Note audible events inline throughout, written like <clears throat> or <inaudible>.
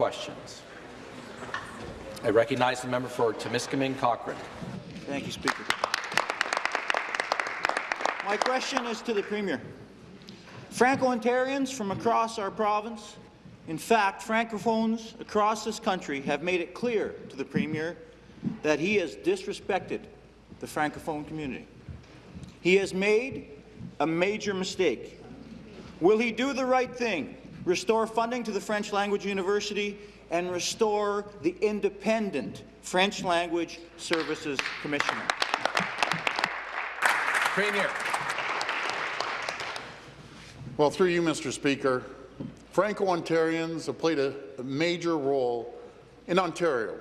questions. I recognize the member for Timiskaming Cochrane. Thank you, Speaker. My question is to the Premier. Franco-Ontarians from across our province, in fact, Francophones across this country have made it clear to the Premier that he has disrespected the Francophone community. He has made a major mistake. Will he do the right thing, restore funding to the French Language University, and restore the independent French Language Services Commissioner? Premier. Well, through you, Mr. Speaker, Franco-Ontarians have played a, a major role in Ontario.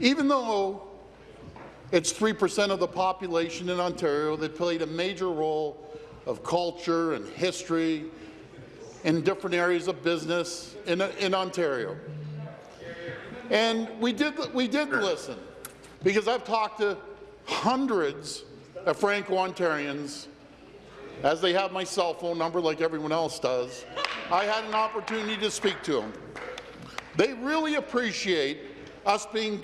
Even though it's 3% of the population in Ontario that played a major role of culture and history in different areas of business in, in Ontario. And we did, we did listen, because I've talked to hundreds of Franco-Ontarians, as they have my cell phone number like everyone else does. I had an opportunity to speak to them. They really appreciate us being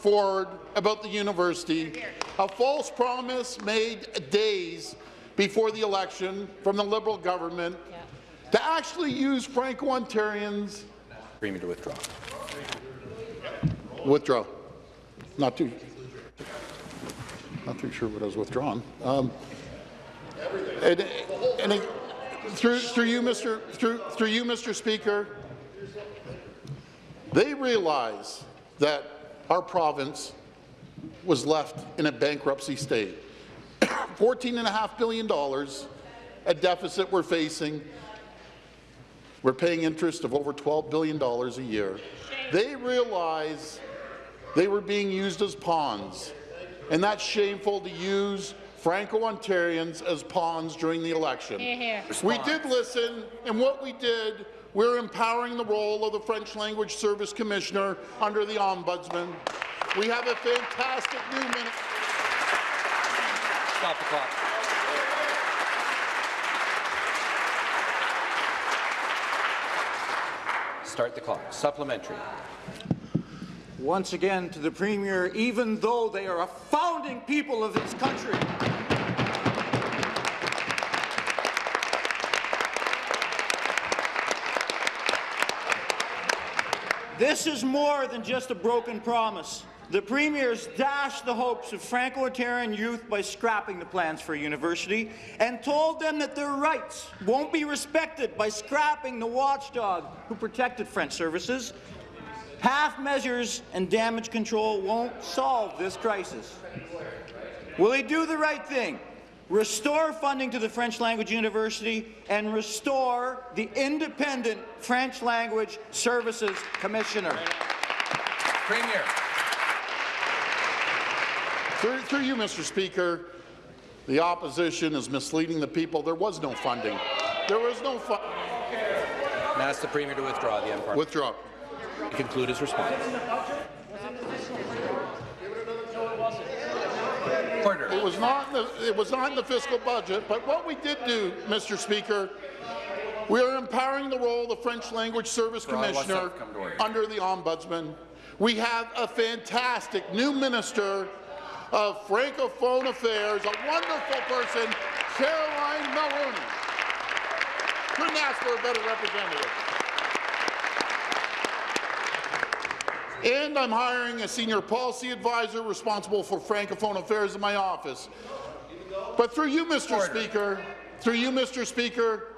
forward about the university, a false promise made days before the election from the Liberal government. To actually use Franco-Ontarians. Premier to withdraw. Withdraw. Not too. Not too sure what I was withdrawn. Um, and, and it, through, through you, Mr. Through, through you, Mr. Speaker, they realize that our province was left in a bankruptcy state. <coughs> $14.5 billion, a deficit we're facing. We're paying interest of over $12 billion a year. They realize they were being used as pawns, and that's shameful to use Franco-Ontarians as pawns during the election. Here, here. We did listen, and what we did, we're empowering the role of the French Language Service Commissioner under the Ombudsman. We have a fantastic new minister. Stop the clock. Start the clock. Supplementary. Once again to the Premier, even though they are a founding people of this country, This is more than just a broken promise. The Premier's dashed the hopes of Franco-Ontarian youth by scrapping the plans for a university and told them that their rights won't be respected by scrapping the watchdog who protected French services. Half measures and damage control won't solve this crisis. Will he do the right thing restore funding to the French Language University, and restore the independent French Language Services Commissioner. Premier. Through, through you, Mr. Speaker, the opposition is misleading the people. There was no funding. There was no funding. Ask the Premier to withdraw the M Withdraw. Conclude his response. Order. It was not the, it was not in the fiscal budget, but what we did do, Mr. Speaker, we are empowering the role of the French Language Service Commissioner under the Ombudsman. We have a fantastic new Minister of Francophone Affairs, a wonderful person, Caroline Mulroney. Couldn't ask for a better representative. And I'm hiring a senior policy advisor responsible for Francophone affairs in my office. But through you, Mr. Order. Speaker, through you, Mr. Speaker,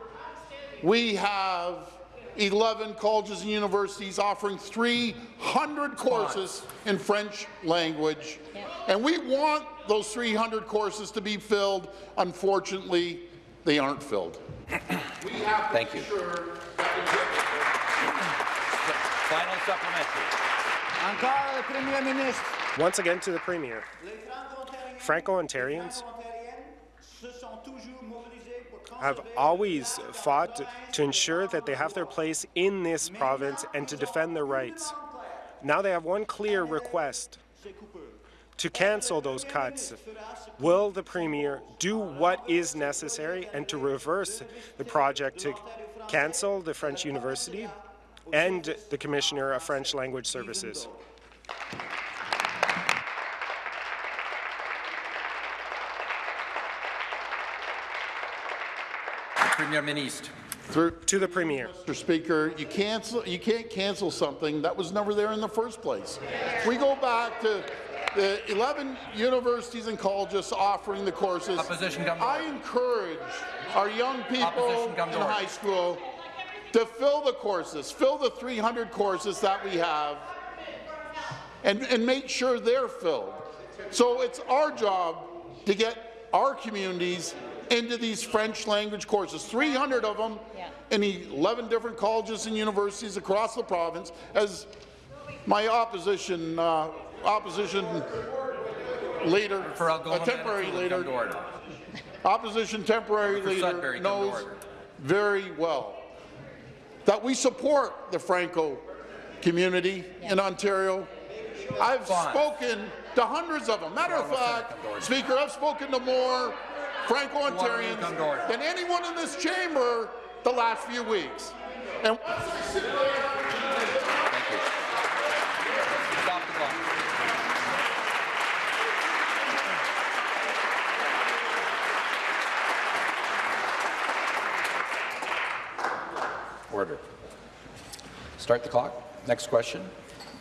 we have 11 colleges and universities offering 300 courses in French language. Yep. And we want those 300 courses to be filled. Unfortunately, they aren't filled. <clears throat> Thank you. Sure Final supplementary. Once again to the Premier. Franco-Ontarians have always fought to ensure that they have their place in this province and to defend their rights. Now they have one clear request to cancel those cuts. Will the Premier do what is necessary and to reverse the project to cancel the French university and the Commissioner of French Language Services. Premier Ministre. Through, To the Premier. Mr. Speaker, you cancel, you can't cancel something that was never there in the first place. We go back to the 11 universities and colleges offering the courses. Opposition come to I order. encourage our young people Opposition come in to order. high school to fill the courses, fill the 300 courses that we have, and, and make sure they're filled. So it's our job to get our communities into these French language courses, 300 of them in 11 different colleges and universities across the province, as my opposition uh, opposition leader, a temporary leader, come to order. opposition temporary leader Sudbury, knows very well that we support the Franco community in Ontario. I've Fine. spoken to hundreds of them. Matter of fact, come to order. Speaker, I've spoken to more Franco-Ontarians come to order. than anyone in this chamber the last few weeks. And Thank you. Stop the clock. Order. Start the clock. Next question.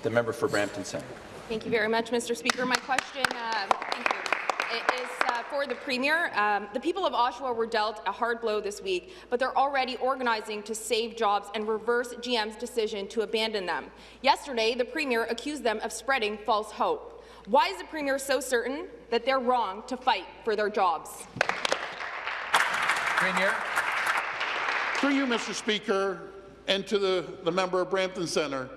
The member for Brampton Centre. Thank you very much, Mr. Speaker. My question um, thank you, it is uh, for the Premier. Um, the people of Oshawa were dealt a hard blow this week, but they're already organizing to save jobs and reverse GM's decision to abandon them. Yesterday, the Premier accused them of spreading false hope. Why is the Premier so certain that they're wrong to fight for their jobs? Premier. Through you, Mr. Speaker, and to the, the member of Brampton Centre,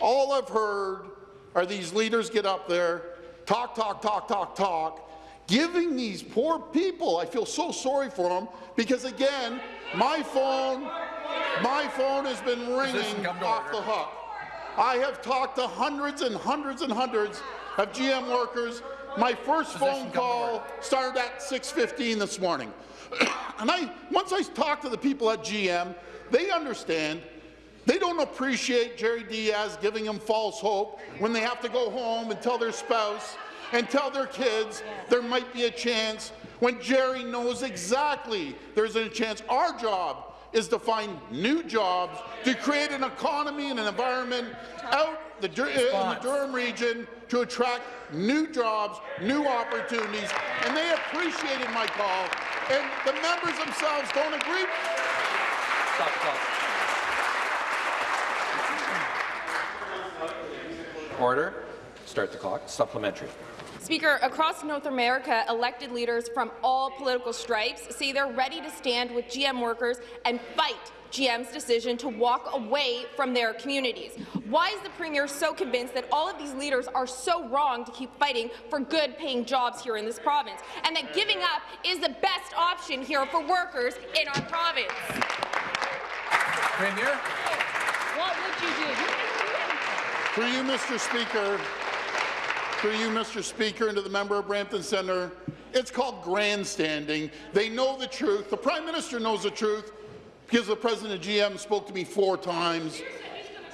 all I've heard are these leaders get up there, talk, talk, talk, talk, talk, giving these poor people, I feel so sorry for them, because again, my phone, my phone has been ringing off the hook. I have talked to hundreds and hundreds and hundreds of GM workers. My first phone call started at 6.15 this morning. <clears throat> and I, once I talked to the people at GM, they understand. They don't appreciate Jerry Dias giving them false hope when they have to go home and tell their spouse and tell their kids there might be a chance when Jerry knows exactly there's a chance. Our job is to find new jobs, to create an economy and an environment out the, Dur- in the Durham region to attract new jobs, new opportunities, and they appreciated my call, and the members themselves don't agree. Stop the clock. Order. Start the clock. Supplementary. Speaker, across North America, elected leaders from all political stripes say they're ready to stand with GM workers and fight GM's decision to walk away from their communities. Why is the Premier so convinced that all of these leaders are so wrong to keep fighting for good-paying jobs here in this province, and that giving up is the best option here for workers in our province? Premier. What would you do? You can't do anything. Through you, Mr. Speaker, through you, Mr. Speaker, and to the member of Brampton Centre, it's called grandstanding. They know the truth. The Prime Minister knows the truth because the President of GM spoke to me four times.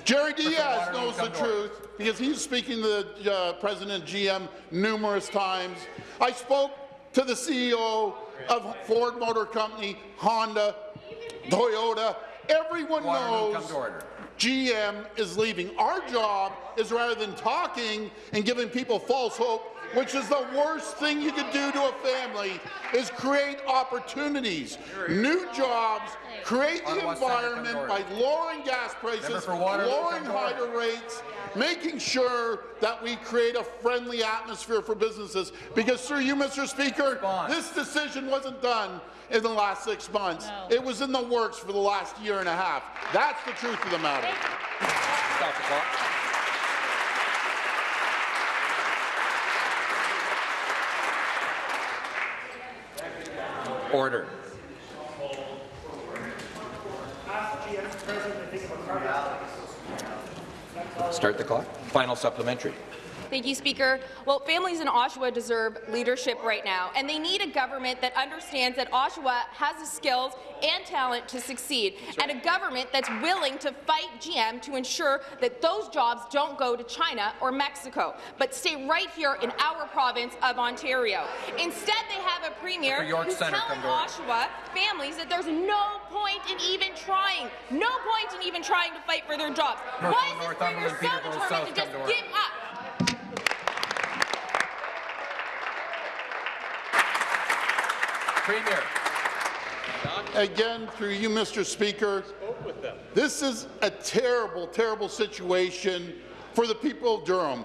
Jerry Dias knows the come to order. truth because he's speaking to the uh, President of GM numerous times. I spoke to the CEO of Ford Motor Company, Honda, Toyota. Everyone knows come to order. GM is leaving. Our job is rather than talking and giving people false hope, which is the worst thing you could do to a family, is create opportunities, new jobs, create the Ottawa Centre, come to environment by lowering gas prices, lowering come higher rates, making sure that we create a friendly atmosphere for businesses. Because through you, Mr. Speaker, this decision wasn't done in the last six months. No. It was in the works for the last year and a half. That's the truth of the matter. Stop the clock. Order. Start the clock. Final supplementary. Thank you, Speaker. Well, families in Oshawa deserve leadership right now, and they need a government that understands that Oshawa has the skills and talent to succeed, and a government that's willing to fight GM to ensure that those jobs don't go to China or Mexico, but stay right here in our province of Ontario. Instead, they have a premier who's Centre, telling. Oshawa families that there's no point in even trying, no point in even trying to fight for their jobs. North- Why is this premier so determined to just come to order. give up? Premier. Again, through you, Mr. Speaker, this is a terrible, terrible situation for the people of Durham.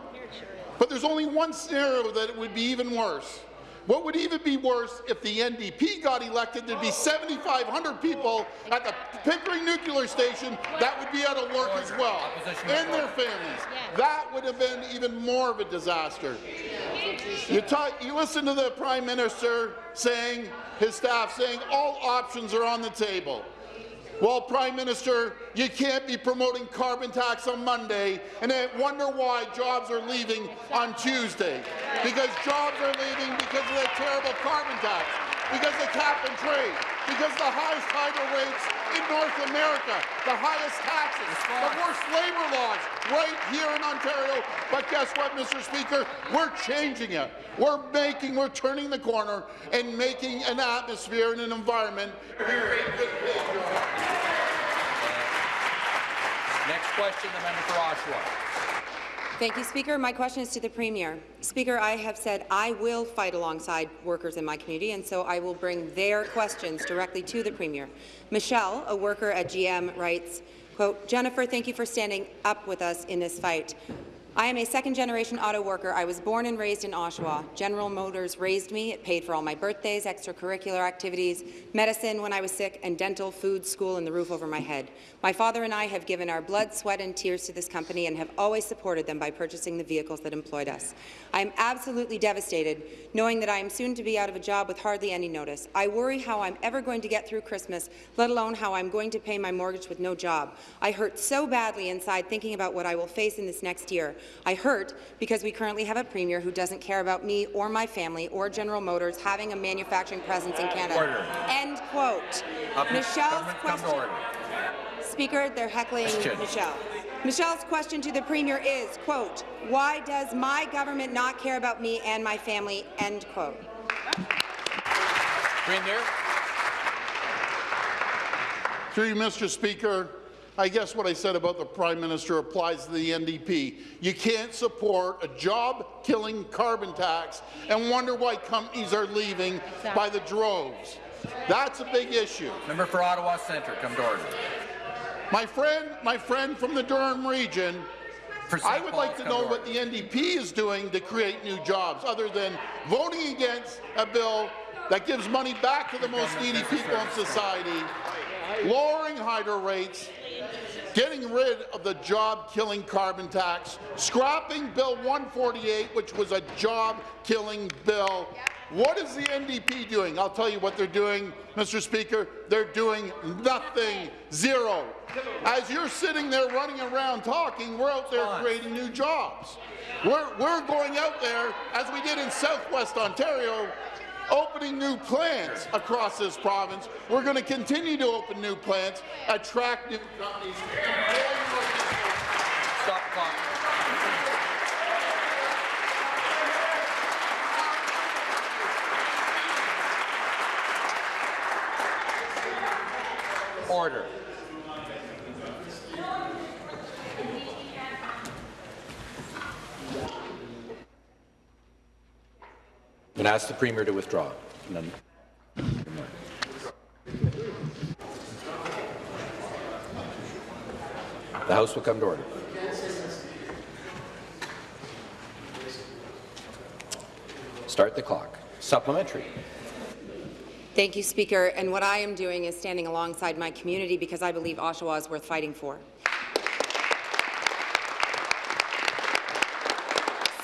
But there's only one scenario that it would be even worse. What would even be worse if the NDP got elected? There'd be 7,500 people at the Pickering Nuclear Station that would be out of work as well, Opposition and their families. That would have been even more of a disaster. You, talk, you listen to the Prime Minister saying, his staff saying, all options are on the table. Well, Prime Minister, you can't be promoting carbon tax on Monday and then wonder why jobs are leaving on Tuesday. Because jobs are leaving because of the terrible carbon tax, because of cap and trade, because the highest hydro rates in North America, the highest taxes, the worst labor laws right here in Ontario. But guess what, Mr. Speaker? We're changing it. We're making, we're turning the corner and making an atmosphere and an environment here in good paying jobs. Next question, the member for Oshawa. Thank you, Speaker. My question is to the Premier. Speaker, I have said I will fight alongside workers in my community, and so I will bring their questions directly to the Premier. Michelle, a worker at GM, writes, quote, Jennifer, thank you for standing up with us in this fight. I am a second-generation auto worker. I was born and raised in Oshawa. General Motors raised me. It paid for all my birthdays, extracurricular activities, medicine when I was sick, and dental, food, school, and the roof over my head. My father and I have given our blood, sweat, and tears to this company and have always supported them by purchasing the vehicles that employed us. I am absolutely devastated knowing that I am soon to be out of a job with hardly any notice. I worry how I'm ever going to get through Christmas, let alone how I'm going to pay my mortgage with no job. I hurt so badly inside thinking about what I will face in this next year. I hurt because we currently have a premier who doesn't care about me or my family or General Motors having a manufacturing presence in Canada. Order. End quote. Up- Michelle's government to question. Speaker, they're heckling Question. Michelle. Michelle's question to the Premier is, quote, why does my government not care about me and my family, end quote. Premier. Through you, Mr. Speaker, I guess what I said about the Prime Minister applies to the NDP. You can't support a job-killing carbon tax and wonder why companies are leaving by the droves. That's a big issue. Member for Ottawa Centre, come to order. My friend, my friend from the Durham region, I would like to know what the NDP is doing to create new jobs, other than voting against a bill that gives money back to the most needy people in society, lowering hydro rates, getting rid of the job-killing carbon tax, scrapping Bill 148, which was a job-killing bill. What is the NDP doing? I'll tell you what they're doing, Mr. Speaker. They're doing nothing, zero. As you're sitting there running around talking, we're out there creating new jobs. We're, we're going out there, as we did in southwest Ontario, opening new plants across this province. We're going to continue to open new plants, attract new companies. Stop. Order. And ask the Premier to withdraw. Then- The House will come to order. Start the clock. Supplementary. Thank you, Speaker. And what I am doing is standing alongside my community because I believe Oshawa is worth fighting for.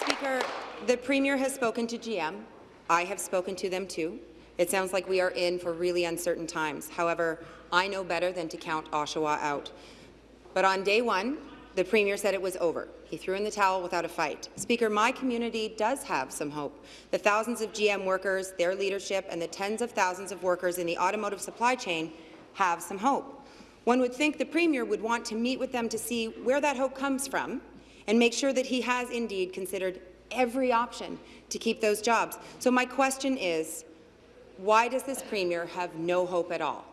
Speaker, the Premier has spoken to GM. I have spoken to them too. It sounds like we are in for really uncertain times. However, I know better than to count Oshawa out. But on day one, the Premier said it was over. He threw in the towel without a fight. Speaker, my community does have some hope. The thousands of GM workers, their leadership, and the tens of thousands of workers in the automotive supply chain have some hope. One would think the Premier would want to meet with them to see where that hope comes from and make sure that he has indeed considered every option to keep those jobs. So my question is, why does this Premier have no hope at all?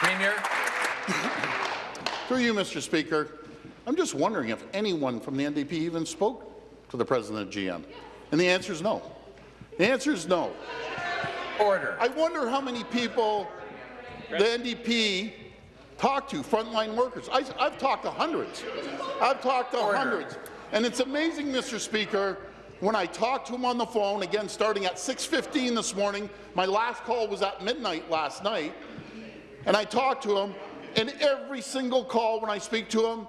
Premier. Through you, Mr. Speaker, I'm just wondering if anyone from the NDP even spoke to the president of GM. And the answer is no. The answer is no. Order. I wonder how many people the NDP talked to, frontline workers. I, have talked to hundreds. I've talked to Order. hundreds. And it's amazing, Mr. Speaker, when I talked to him on the phone, again starting at 6.15 this morning, my last call was at midnight last night, and I talked to him, and every single call when I speak to him,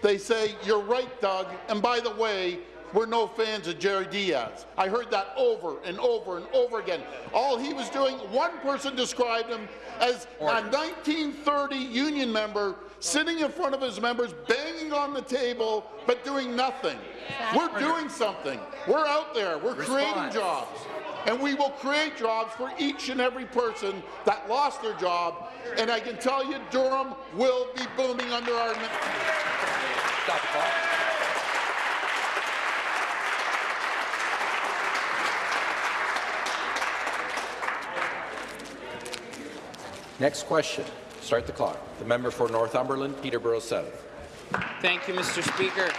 they say, you're right, Doug, and by the way, we're no fans of Jerry Dias. I heard that over and over and over again. All he was doing, one person described him as a 1930 union member sitting in front of his members, banging on the table, but doing nothing. We're doing something. We're out there. We're creating jobs. And we will create jobs for each and every person that lost their job. And I can tell you, Durham will be booming under our Stop the clock. Next question. Start the clock. The member for Northumberland, Peterborough South. Thank you, Mr. Speaker.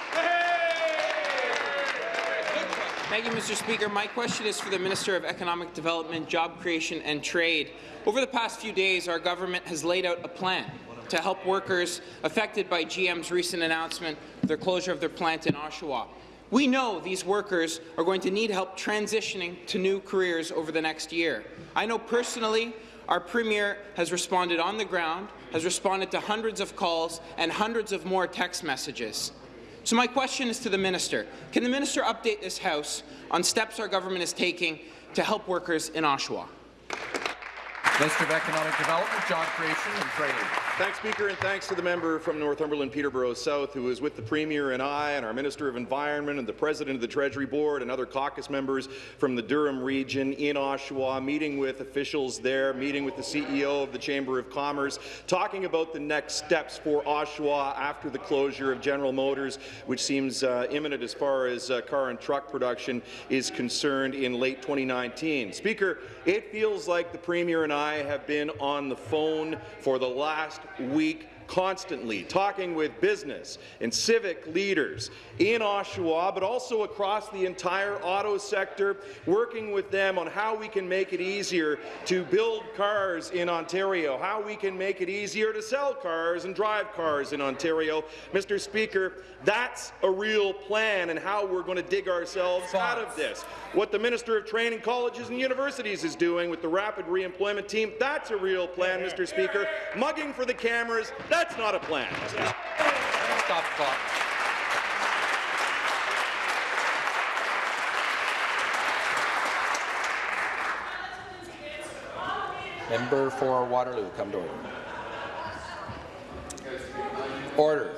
Thank you, Mr. Speaker. My question is for the Minister of Economic Development, Job Creation and Trade. Over the past few days, our government has laid out a plan to help workers affected by GM's recent announcement of their closure of their plant in Oshawa. We know these workers are going to need help transitioning to new careers over the next year. I know personally our Premier has responded on the ground, has responded to hundreds of calls and hundreds of more text messages. So my question is to the minister. Can the minister update this House on steps our government is taking to help workers in Oshawa? Minister of Economic Development, Job Creation and Trade. Thanks, Speaker, and thanks to the member from Northumberland, Peterborough South, who is with the Premier and I, and our Minister of Environment, and the President of the Treasury Board, and other caucus members from the Durham region in Oshawa, meeting with officials there, meeting with the CEO of the Chamber of Commerce, talking about the next steps for Oshawa after the closure of General Motors, which seems uh, imminent as far as uh, car and truck production is concerned in late 2019. Speaker, it feels like the Premier and I have been on the phone for the last week constantly, talking with business and civic leaders in Oshawa, but also across the entire auto sector, working with them on how we can make it easier to build cars in Ontario, how we can make it easier to sell cars and drive cars in Ontario. Mr. Speaker, that's a real plan and how we're going to dig ourselves out of this. What the Minister of Training Colleges and Universities is doing with the Rapid Reemployment Team, that's a real plan, Mr. Speaker. Mugging for the cameras, that's not a plan. Stop the clock. Member for Waterloo, come to order. Order.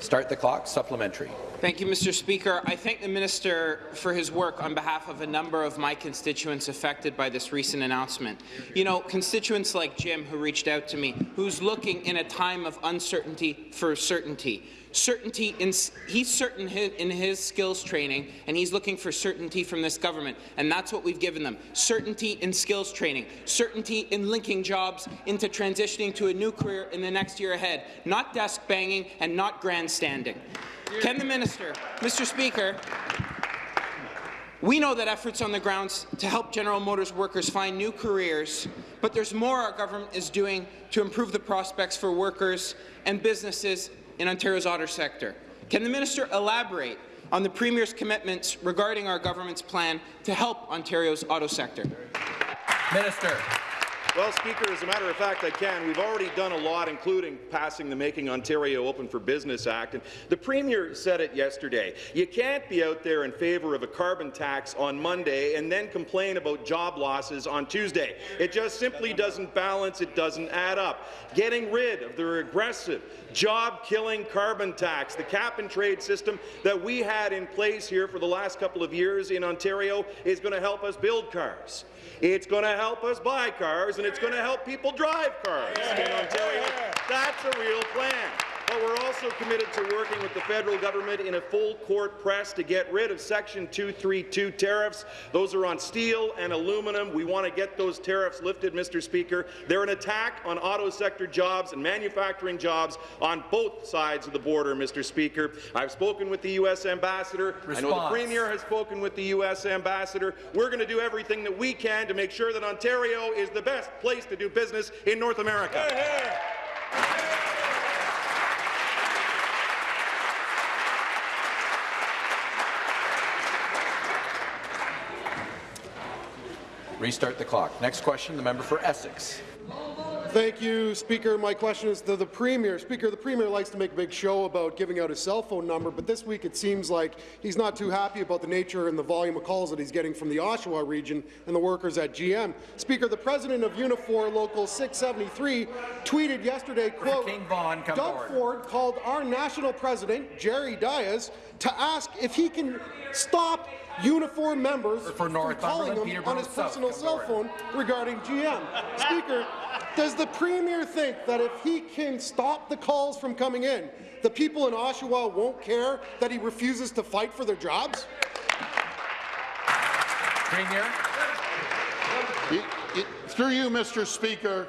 Start the clock. Supplementary. Thank you, Mr. Speaker. I thank the minister for his work on behalf of a number of my constituents affected by this recent announcement. You know, constituents like Jim, who reached out to me, who's looking in a time of uncertainty for certainty. Certainty in he's certain in his skills training, and he's looking for certainty from this government, and that's what we've given them: certainty in skills training, certainty in linking jobs into transitioning to a new career in the next year ahead, not desk banging and not grandstanding. Can the minister, Mr. Speaker, we know that efforts on the ground to help General Motors workers find new careers, but there's more our government is doing to improve the prospects for workers and businesses in Ontario's auto sector. Can the minister elaborate on the Premier's commitments regarding our government's plan to help Ontario's auto sector? Minister. Well, Speaker, as a matter of fact, I can. We've already done a lot, including passing the Making Ontario Open for Business Act. And the Premier said it yesterday. You can't be out there in favour of a carbon tax on Monday and then complain about job losses on Tuesday. It just simply doesn't balance. It doesn't add up. Getting rid of the regressive, job-killing carbon tax, the cap-and-trade system that we had in place here for the last couple of years in Ontario is going to help us build cars. It's going to help us buy cars, and it's going to help people drive cars in Ontario. That's a real plan. But we're also committed to working with the federal government in a full court press to get rid of Section 232 tariffs. Those are on steel and aluminum. We want to get those tariffs lifted, Mr. Speaker. They're an attack on auto sector jobs and manufacturing jobs on both sides of the border, Mr. Speaker. I've spoken with the U.S. ambassador. I know the Premier has spoken with the U.S. ambassador. We're going to do everything that we can to make sure that Ontario is the best place to do business in North America. Restart the clock. Next question, the member for Essex. Thank you, Speaker. My question is to the Premier. Speaker, the Premier likes to make a big show about giving out his cell phone number, but this week it seems like he's not too happy about the nature and the volume of calls that he's getting from the Oshawa region and the workers at GM. Speaker, the president of Unifor Local 673 tweeted yesterday, quote, King Vaughan, come Doug order." Ford called our national president, Jerry Dias, to ask if he can stop Unifor members For from Northumberland, calling him on his personal cell phone regarding GM. Speaker, does the Premier think that if he can stop the calls from coming in, the people in Oshawa won't care that he refuses to fight for their jobs? Premier. It- it- Through you, Mr. Speaker,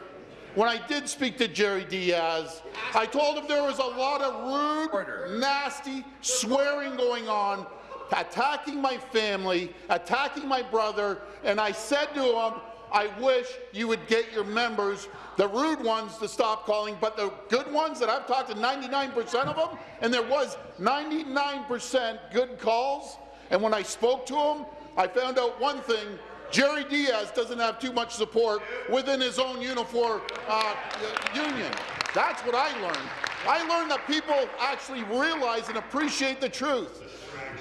when I did speak to Jerry Dias, I told him there was a lot of rude, Order. nasty swearing going on, attacking my family, attacking my brother, and I said to him, I wish you would get your members, the rude ones, to stop calling, but the good ones that I've talked to 99% of them, and there was 99% good calls, and when I spoke to him, I found out one thing, Jerry Dias doesn't have too much support within his own uniform uh, union. That's what I learned. I learned that people actually realize and appreciate the truth.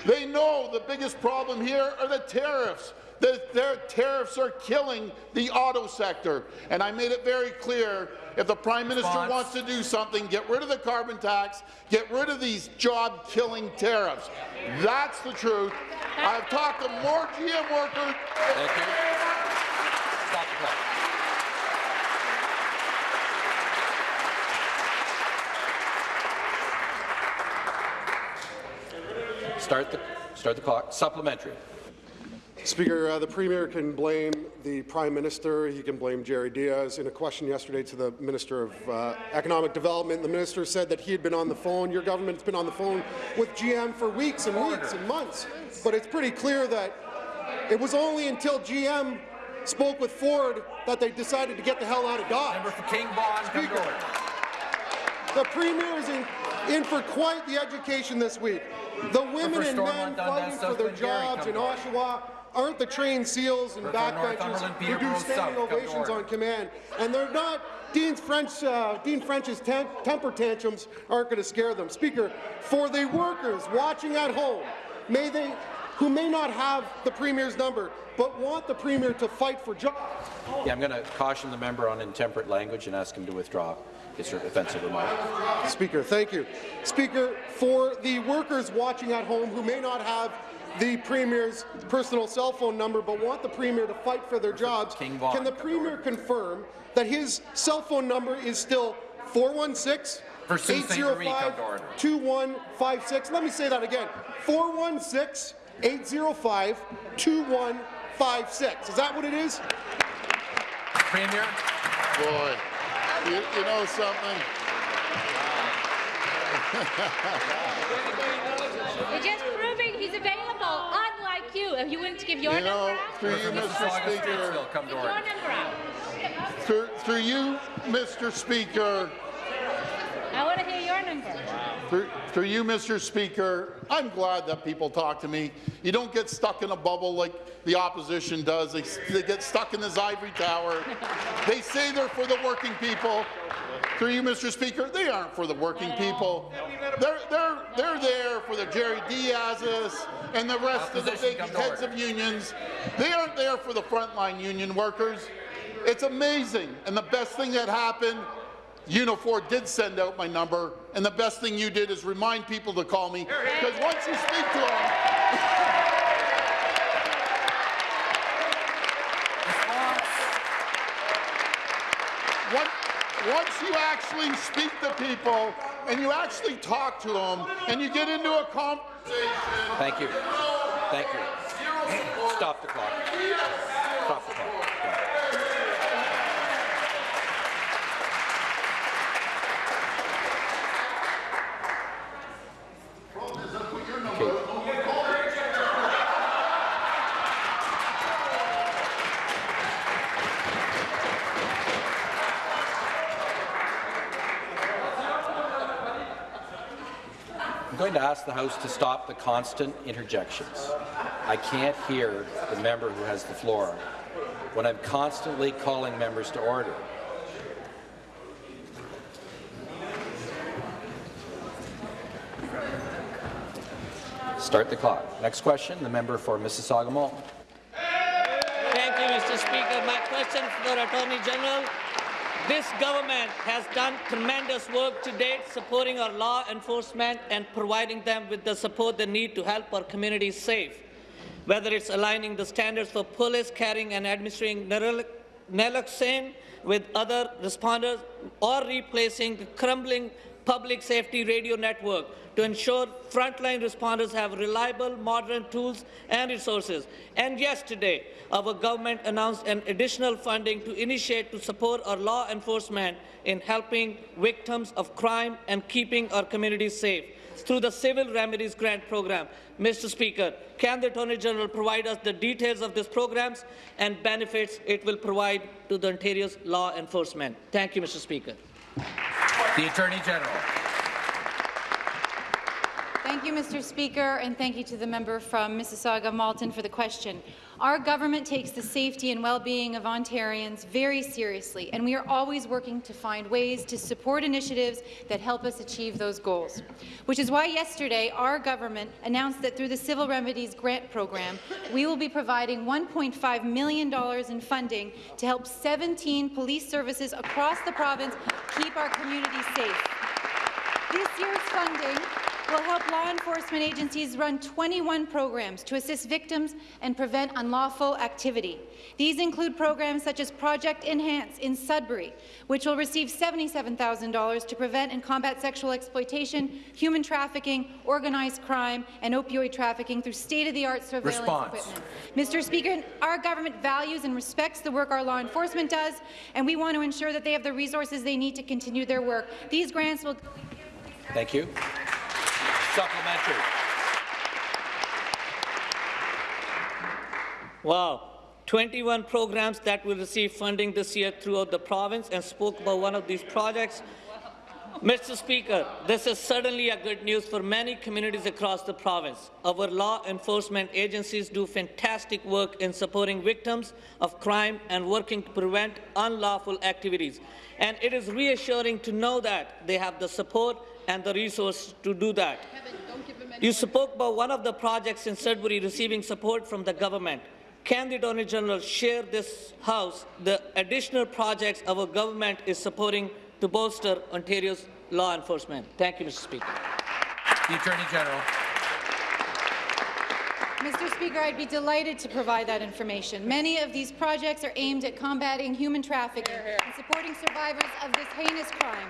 They know the biggest problem here are the tariffs. The, their tariffs are killing the auto sector. And I made it very clear, if the Prime Minister Response. wants to do something, get rid of the carbon tax, get rid of these job-killing tariffs. That's the truth. I've talked to more GM workers Thank you. Stop the clock. Start the, start the clock. Supplementary. Speaker, uh, the Premier can blame the Prime Minister, he can blame Jerry Dias. In a question yesterday to the Minister of uh, Economic Development, the Minister said that he had been on the phone, your government's been on the phone with GM for weeks and weeks and months. But it's pretty clear that it was only until GM spoke with Ford that they decided to get the hell out of Dodge. Member for King Vaughan, come to Speaker. The Premier is in, in for quite the education this week. The women and men fighting for their jobs in to. Oshawa aren't the trained SEALs and backbenchers who do standing South, come to ovations on command. And they're not, Dean's French, uh, Dean French's tem temper tantrums aren't going to scare them. Speaker, for the workers watching at home, may they, who may not have the Premier's number, but want the Premier to fight for jobs, Yeah, I'm going to caution the member on intemperate language and ask him to withdraw his offensive remark. Speaker, thank you. Speaker, for the workers watching at home who may not have the Premier's personal cell phone number but want the Premier to fight for their jobs, King Vaughan, can the Premier order. confirm that his cell phone number is still 416 For Sault Ste. Marie, come to order. 2156? Let me say that again. 416 805 2156. Is that what it is? Premier. Boy, you, you know something? You're just proving he's available, unlike you. If you wouldn't give your You know, number out, through you, Mr. Speaker, come to your number out. through, through you, Mr. Speaker, I want to hear your number. Through, through you, Mr. Speaker, I'm glad that people talk to me. You don't get stuck in a bubble like the opposition does. They, they get stuck in this ivory tower. They say they're for the working people. Through you, Mr. Speaker, they aren't for the working people. They're, they're, they're there for the Jerry Dias's and the rest of the big heads of unions. They aren't there for the frontline union workers. It's amazing. And the best thing that happened, Unifor did send out my number, and the best thing you did is remind people to call me, because once you speak to them, <laughs> once, once you actually speak to people and you actually talk to them and you get into a conversation. Thank you. Thank you. Stop the clock. Going to ask the House to stop the constant interjections. I can't hear the member who has the floor when I'm constantly calling members to order. Start the clock. Next question, the member for Mississauga Malton. Thank you, Mr. Speaker. My question for the Attorney General. This government has done tremendous work to date supporting our law enforcement and providing them with the support they need to help our communities safe. Whether it's aligning the standards for police carrying and administering naloxone with other responders or replacing the crumbling public safety radio network to ensure frontline responders have reliable, modern tools and resources. And yesterday, our government announced an additional funding to initiate to support our law enforcement in helping victims of crime and keeping our communities safe through the Civil Remedies Grant Program. Mr. Speaker, can the Attorney General provide us the details of these programs and benefits it will provide to the Ontario's law enforcement? Thank you, Mr. Speaker. The Attorney General. Thank you, Mr. Speaker, and thank you to the member from Mississauga Malton for the question. Our government takes the safety and well-being of Ontarians very seriously, and we are always working to find ways to support initiatives that help us achieve those goals. Which is why yesterday our government announced that through the Civil Remedies Grant Program, we will be providing $1.5 million in funding to help 17 police services across the province keep our communities safe. This year's funding will help law enforcement agencies run 21 programs to assist victims and prevent unlawful activity. These include programs such as Project Enhance in Sudbury, which will receive $77,000 to prevent and combat sexual exploitation, human trafficking, organized crime, and opioid trafficking through state-of-the-art surveillance Response. equipment. Mr. Speaker, our government values and respects the work our law enforcement does, and we want to ensure that they have the resources they need to continue their work. These grants will Thank you. Supplementary. Wow. 21 programs that will receive funding this year throughout the province and spoke about one of these projects. Mr. Speaker, this is certainly a good news for many communities across the province. Our law enforcement agencies do fantastic work in supporting victims of crime and working to prevent unlawful activities. And it is reassuring to know that they have the support and the resources to do that. You spoke about one of the projects in Sudbury receiving support from the government. Can the Attorney General share this House the additional projects our government is supporting to bolster Ontario's law enforcement? Thank you, Mr. Speaker. The Attorney General. Mr. Speaker, I'd be delighted to provide that information. Many of these projects are aimed at combating human trafficking and supporting survivors of this heinous crime.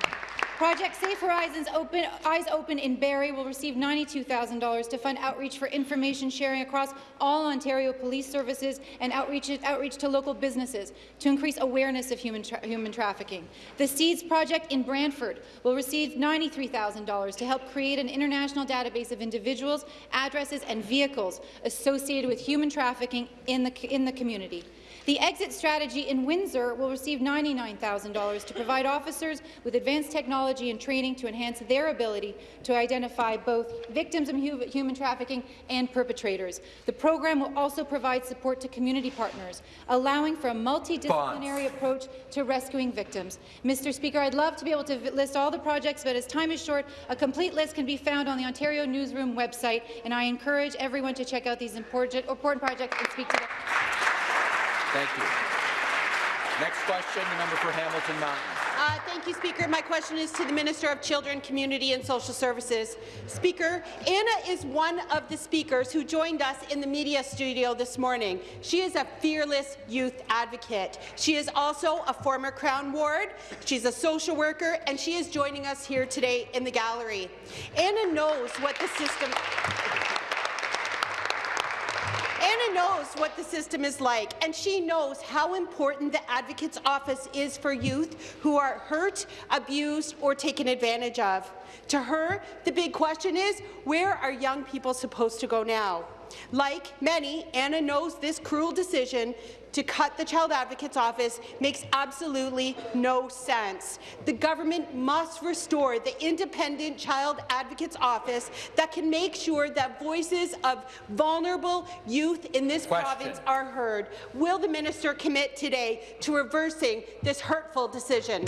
Project Safe Horizons Open, Eyes Open in Barrie will receive $92,000 to fund outreach for information sharing across all Ontario police services and outreach, outreach to local businesses to increase awareness of human, tra human trafficking. The SEEDS project in Brantford will receive $93,000 to help create an international database of individuals, addresses and vehicles associated with human trafficking in the, in the community. The exit strategy in Windsor will receive $99,000 to provide officers with advanced technology and training to enhance their ability to identify both victims of human trafficking and perpetrators. The program will also provide support to community partners, allowing for a multidisciplinary approach to rescuing victims. Mr. Speaker, I'd love to be able to list all the projects, but as time is short, a complete list can be found on the Ontario Newsroom website, and I encourage everyone to check out these important, important projects and speak to them. Thank you. Next question, the member for Hamilton Mountain. Uh, thank you, Speaker. My question is to the Minister of Children, Community and Social Services. Speaker, Anna is one of the speakers who joined us in the media studio this morning. She is a fearless youth advocate. She is also a former Crown Ward. She's a social worker, and she is joining us here today in the gallery. Anna knows what the system knows what the system is like, and she knows how important the Advocate's Office is for youth who are hurt, abused, or taken advantage of. To her, the big question is, where are young people supposed to go now? Like many, Anna knows this cruel decision to cut the Child Advocate's Office makes absolutely no sense. The government must restore the independent Child Advocate's Office that can make sure that voices of vulnerable youth in this Question. province are heard. Will the minister commit today to reversing this hurtful decision?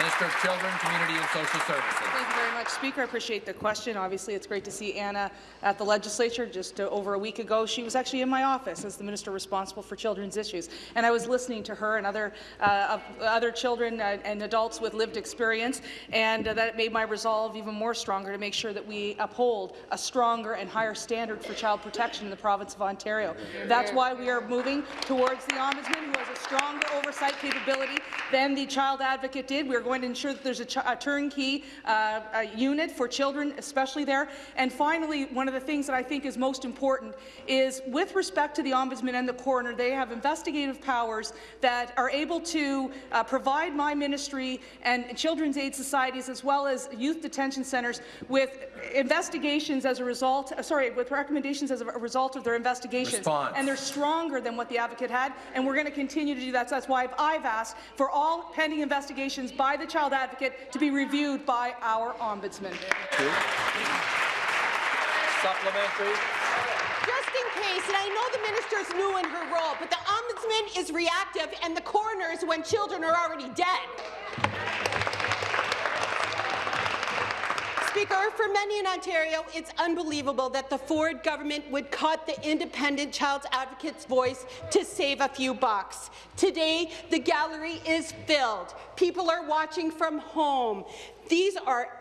Minister of Children, Community and Social Services. Thank you very much, Speaker. I appreciate the question. Obviously, it's great to see Anna at the legislature. Just uh, over a week ago, she was actually in my office as the minister responsible for children's issues, and I was listening to her and other uh, other children and adults with lived experience, and uh, that made my resolve even more stronger to make sure that we uphold a stronger and higher standard for child protection in the province of Ontario. That's why we are moving towards the ombudsman, who has a stronger oversight capability than the child advocate did. We're going to ensure that there's a, a turnkey uh, a unit for children, especially there. And finally, one of the things that I think is most important is with respect to the Ombudsman and the coroner, they have investigative powers that are able to uh, provide my ministry and children's aid societies as well as youth detention centres with investigations as a result, uh, sorry, with recommendations as a result of their investigations. Response. And they're stronger than what the advocate had, and we're going to continue to do that. So that's why I've asked for all pending investigations by the child advocate to be reviewed by our ombudsman. Supplementary. Just in case, and I know the minister's new in her role, but the ombudsman is reactive and the coroner is when children are already dead. Speaker, for many in Ontario, it's unbelievable that the Ford government would cut the independent child advocate's voice to save a few bucks. Today, the gallery is filled. People are watching from home. These are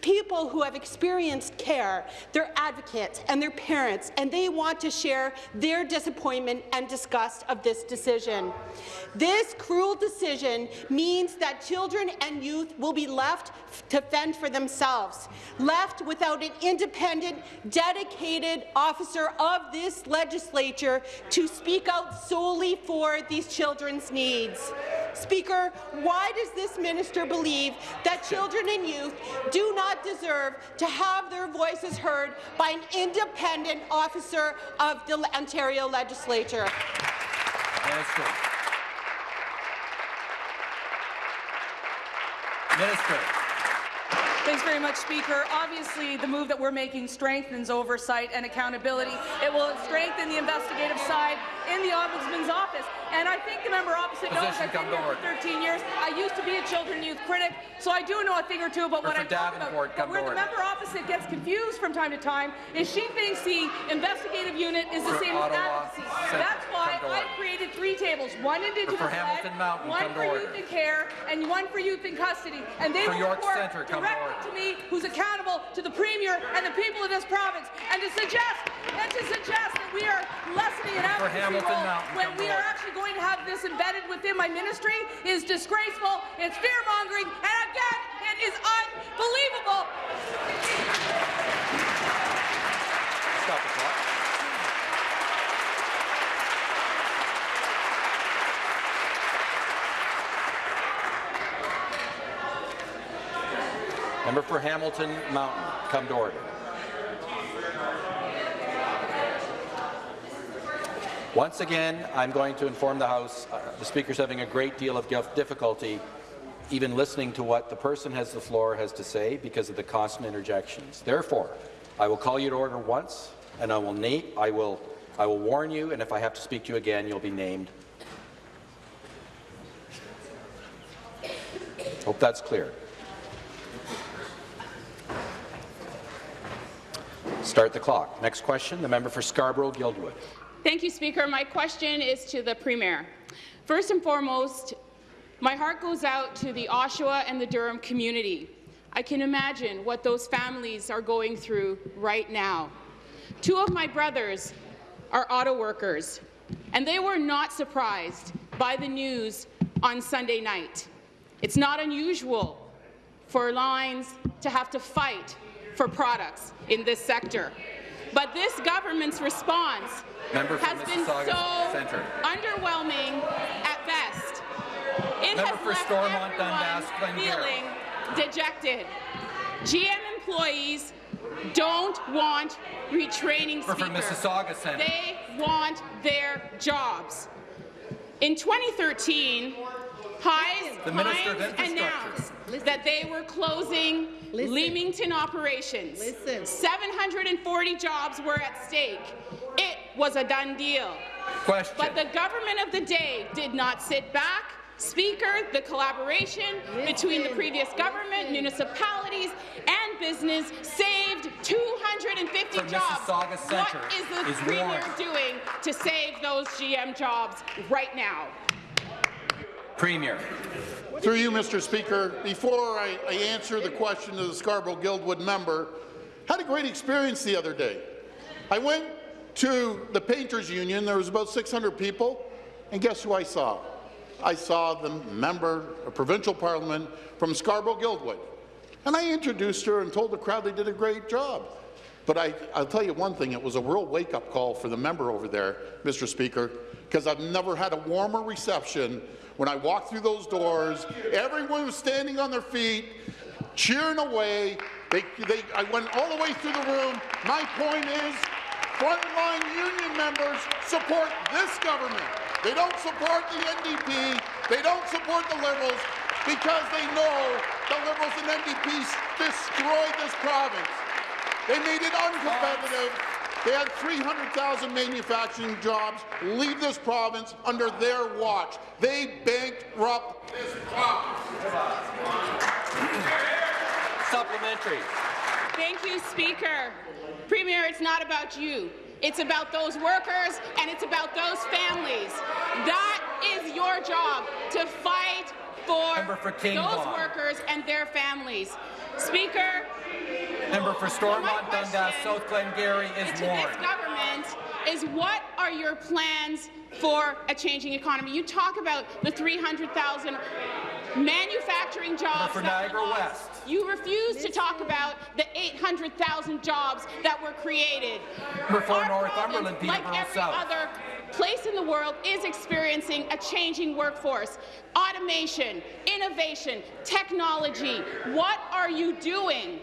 people who have experienced care, they're advocates and they're parents, and they want to share their disappointment and disgust of this decision. This cruel decision means that children and youth will be left to fend for themselves, left without an independent, dedicated officer of this legislature to speak out solely for these children's needs. Speaker, why does this minister believe that children and youth do not deserve to have their voices heard by an independent officer of the Ontario legislature? Minister. Minister. Thanks very much, Speaker. Obviously, the move that we're making strengthens oversight and accountability. It will strengthen the investigative side in the Ombudsman's office. And I think the member opposite knows Position, I've been here for 13 years. I used to be a children youth critic, so I do know a thing or two about what I'm talking about. But where the member opposite gets confused from time to time is she thinks the investigative unit is the same as advocacy. That's why I've created three tables, one Indigenous For led, Hamilton Mountain, one for youth in care, and one for youth in custody. And they For will York come directly to me, who's accountable to the Premier and the people of this province, and to suggest and to suggest that we are lessening an advocacy role Mountain, when we are actually going to have this embedded within my ministry is disgraceful, it's fear-mongering, and again, it is unbelievable. Stop the clock. Member for Hamilton Mountain, come to order. Once again, I'm going to inform the House uh, the Speaker's having a great deal of difficulty even listening to what the person has the floor has to say because of the constant interjections. Therefore, I will call you to order once, and I will, I will, I will warn you, and if I have to speak to you again, you'll be named. Hope that's clear. Start the clock. Next question, the member for Scarborough-Guildwood. Thank you, Speaker. My question is to the Premier. First and foremost, my heart goes out to the Oshawa and the Durham community. I can imagine what those families are going through right now. Two of my brothers are auto workers, and they were not surprised by the news on Sunday night. It's not unusual for lines to have to fight for products in this sector. But this government's response Member has been so Centre. underwhelming at best. It Member has left Stormont everyone Dundas, feeling dejected. GM employees don't want retraining Member for. Mississauga Centre. They want their jobs. In 2013, Heinz, The Minister of Heinz Infrastructure. announced that they were closing Leamington operations. 740 jobs were at stake. It was a done deal. Question. But the government of the day did not sit back. Speaker, the collaboration between the previous government, municipalities, and business saved 250 From jobs. Mississauga what Centre is the is Premier warned. doing to save those GM jobs right now? Premier. Through you, Mr. Speaker, before I, I answer the question to the Scarborough-Guildwood member, had a great experience the other day. I went to the Painters Union. There was about 600 people, and guess who I saw? I saw the member of provincial parliament from Scarborough-Guildwood. And I introduced her and told the crowd they did a great job. But I, I'll tell you one thing, it was a real wake-up call for the member over there, Mr. Speaker, because I've never had a warmer reception when I walked through those doors. Everyone was standing on their feet, cheering away. They, they, I went all the way through the room. My point is, frontline union members support this government. They don't support the NDP. They don't support the Liberals because they know the Liberals and NDP destroyed this province. They made it uncompetitive. They had 300,000 manufacturing jobs leave this province under their watch. They bankrupt this province. Supplementary. Thank you, Speaker. Premier, it's not about you. It's about those workers and it's about those families. That is your job, to fight for, for those Vaughan. workers and their families. Speaker, Member for Stormont Dundas, South Glengarry to is this warned. government is what are your plans for a changing economy? You talk about the 300,000 manufacturing jobs for that were Niagara. West. You refuse to talk about the 800,000 jobs that were created. For Northumberland, province, like every South. other place in the world, is experiencing a changing workforce. Automation, innovation, technology. What are you doing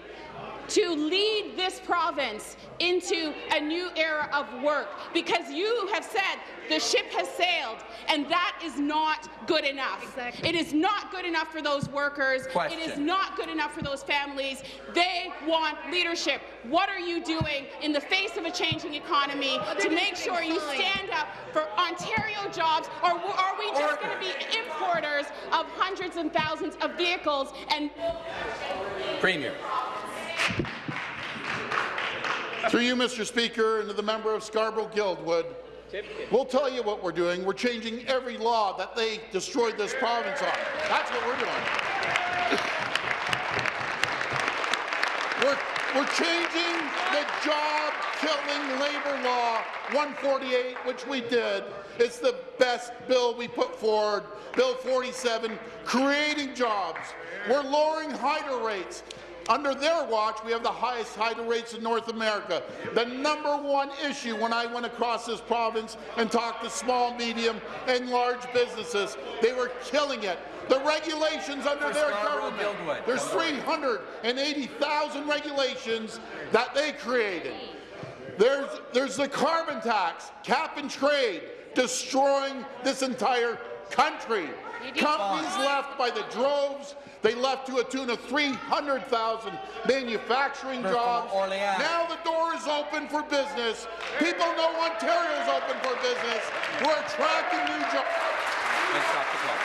to lead this province into a new era of work because you have said the ship has sailed and that is not good enough. It is not good enough for those workers. It is not good enough for those families. They want leadership. What are you doing in the face of a changing economy to make sure you stand up for Ontario jobs or are we just going to be importers of hundreds and thousands of vehicles and Premier. Through you, Mr. Speaker, and to the member of Scarborough-Guildwood, we'll tell you what we're doing. We're changing every law that they destroyed this province on. That's what we're doing. We're, we're changing the job-killing labor law 148, which we did. It's the best bill we put forward, Bill 47, creating jobs. We're lowering hydro rates. Under their watch, we have the highest hydro rates in North America. The number one issue when I went across this province and talked to small, medium, and large businesses, they were killing it. The regulations under For their government, Guildwood. there's 380,000 regulations that they created. There's, there's the carbon tax, cap and trade, destroying this entire country. Companies left by the droves. They left to a tune of 300,000 manufacturing jobs. Now the door is open for business. People know Ontario's open for business. We're attracting new jobs. And stop the clock.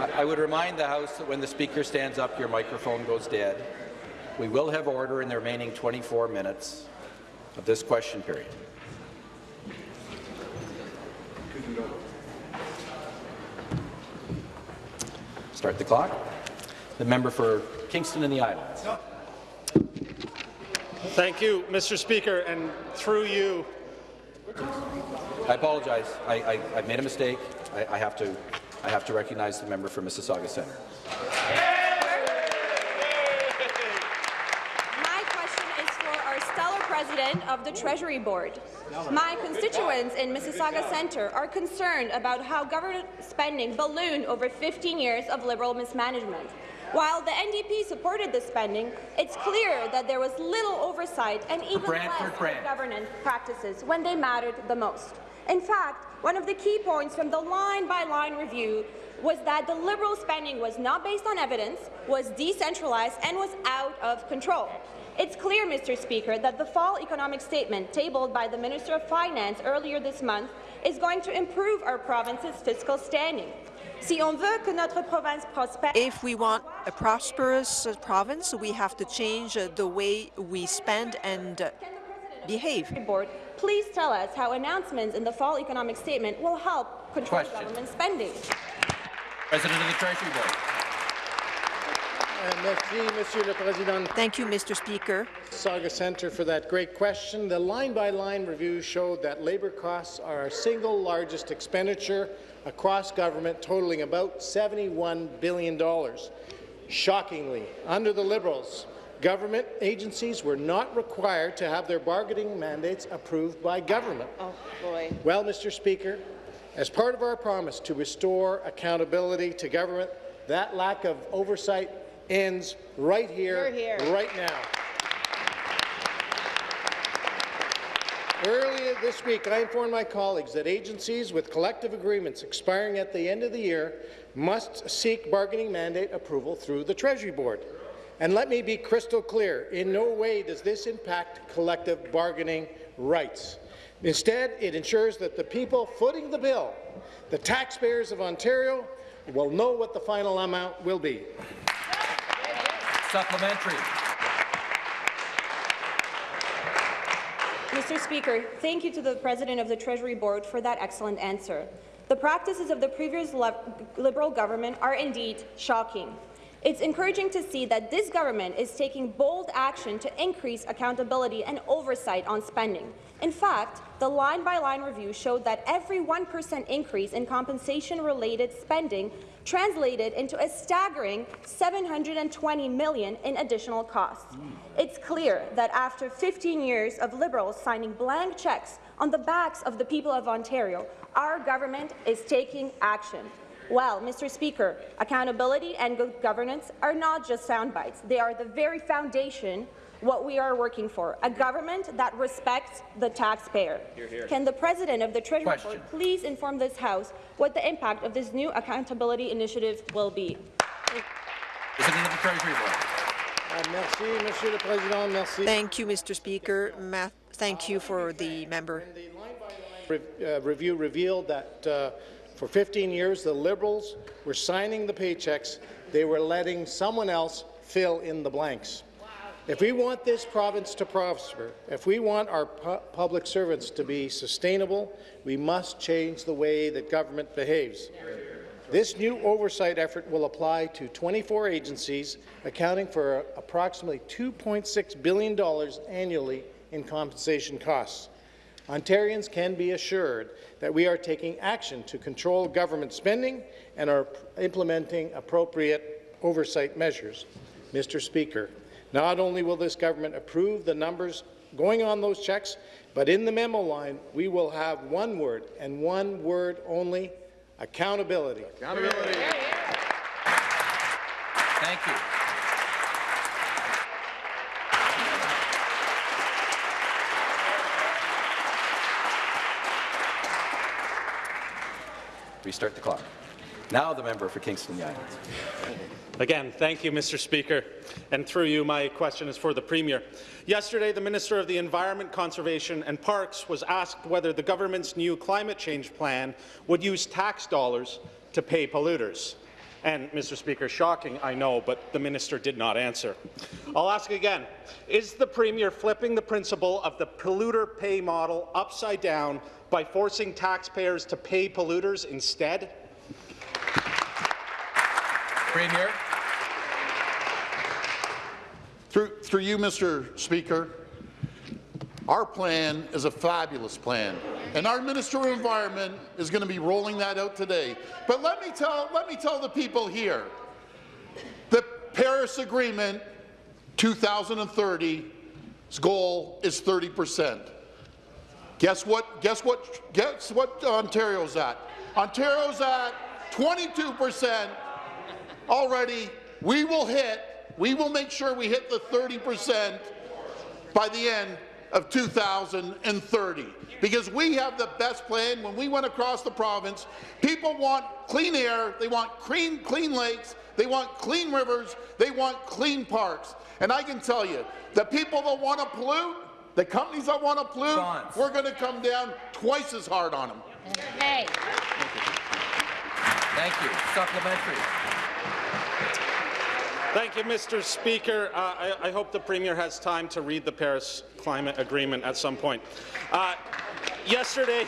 I- I would remind the House that when the Speaker stands up, your microphone goes dead. We will have order in the remaining 24 minutes of this question period. Start the clock. The member for Kingston and the Islands. Thank you, Mr. Speaker, and through you, I apologize. I, I, I made a mistake. I, I, have to, I have to recognize the member for Mississauga Centre. My question is for our stellar president of the Treasury Board. My constituents in Mississauga Centre are concerned about how government spending ballooned over 15 years of Liberal mismanagement. While the NDP supported the spending, it's clear that there was little oversight and even Brantford less governance practices when they mattered the most. In fact, one of the key points from the line-by-line review was that the Liberal spending was not based on evidence, was decentralized, and was out of control. It's clear, Mr. Speaker, that the fall economic statement tabled by the Minister of Finance earlier this month is going to improve our province's fiscal standing. Si on veut que notre province prospère, If we want a prosperous province, we have to change the way we spend and behave. Board, please tell us how announcements in the fall economic statement will help control Question. government spending. President of the Treasury Board. Thank you, Mr. Speaker. Saga Centre for that great question. The line-by-line review showed that labour costs are our single largest expenditure across government, totaling about $71 billion. Shockingly, under the Liberals, government agencies were not required to have their bargaining mandates approved by government. Oh, boy. Well, Mr. Speaker, as part of our promise to restore accountability to government, that lack of oversight ends right here, here. right now. Earlier this week, I informed my colleagues that agencies with collective agreements expiring at the end of the year must seek bargaining mandate approval through the Treasury Board. And let me be crystal clear, in no way does this impact collective bargaining rights. Instead, it ensures that the people footing the bill, the taxpayers of Ontario, will know what the final amount will be. Supplementary. Mr. Speaker, thank you to the President of the Treasury Board for that excellent answer. The practices of the previous Liberal government are indeed shocking. It's encouraging to see that this government is taking bold action to increase accountability and oversight on spending. In fact, the line-by-line review showed that every 1% increase in compensation-related spending translated into a staggering 720 million in additional costs. It's clear that after 15 years of Liberals signing blank checks on the backs of the people of Ontario, our government is taking action. Well, Mr. Speaker, accountability and good governance are not just sound bites. They are the very foundation what we are working for, a government that respects the taxpayer. Hear, hear. Can the President of the Treasury Question. Board please inform this House what the impact of this new accountability initiative will be? President of the Treasury Board. Uh, merci, Monsieur le Président. Merci. Thank you, Mr. Speaker. Ma thank you for the member. Re- uh, review revealed that uh, for 15 years, the Liberals were signing the paychecks. They were letting someone else fill in the blanks. If we want this province to prosper, if we want our pu public servants to be sustainable, we must change the way that government behaves. This new oversight effort will apply to 24 agencies, accounting for approximately $2.6 billion annually in compensation costs. Ontarians can be assured that we are taking action to control government spending and are implementing appropriate oversight measures. Mr. Speaker, not only will this government approve the numbers going on those checks, but in the memo line, we will have one word, and one word only, accountability. Accountability. Thank you. Restart the clock. Now the member for Kingston Yonge. Again, thank you, Mr. Speaker. And through you, my question is for the Premier. Yesterday, the Minister of the Environment, Conservation and Parks was asked whether the government's new climate change plan would use tax dollars to pay polluters. And, Mr. Speaker, shocking, I know, but the minister did not answer. I'll ask again, is the Premier flipping the principle of the polluter pay model upside down by forcing taxpayers to pay polluters instead? Premier. Through, through you, Mr. Speaker, our plan is a fabulous plan, and our Minister of Environment is going to be rolling that out today. But let me tell, let me tell the people here, the Paris Agreement 2030's goal is 30 percent. Guess what? Guess what? Guess what Ontario's at? Ontario's at 22 percent already. We will hit. We will make sure we hit the 30 percent by the end of 2030 because we have the best plan. When we went across the province, people want clean air, they want clean, clean lakes, they want clean rivers, they want clean parks. And I can tell you, the people that want to pollute, the companies that want to pollute, Bonds. we're going to come down twice as hard on them. Hey. Thank you. Supplementary. Thank you, Mr. Speaker. Uh, I, I, hope the Premier has time to read the Paris Climate Agreement at some point. Uh, yesterday,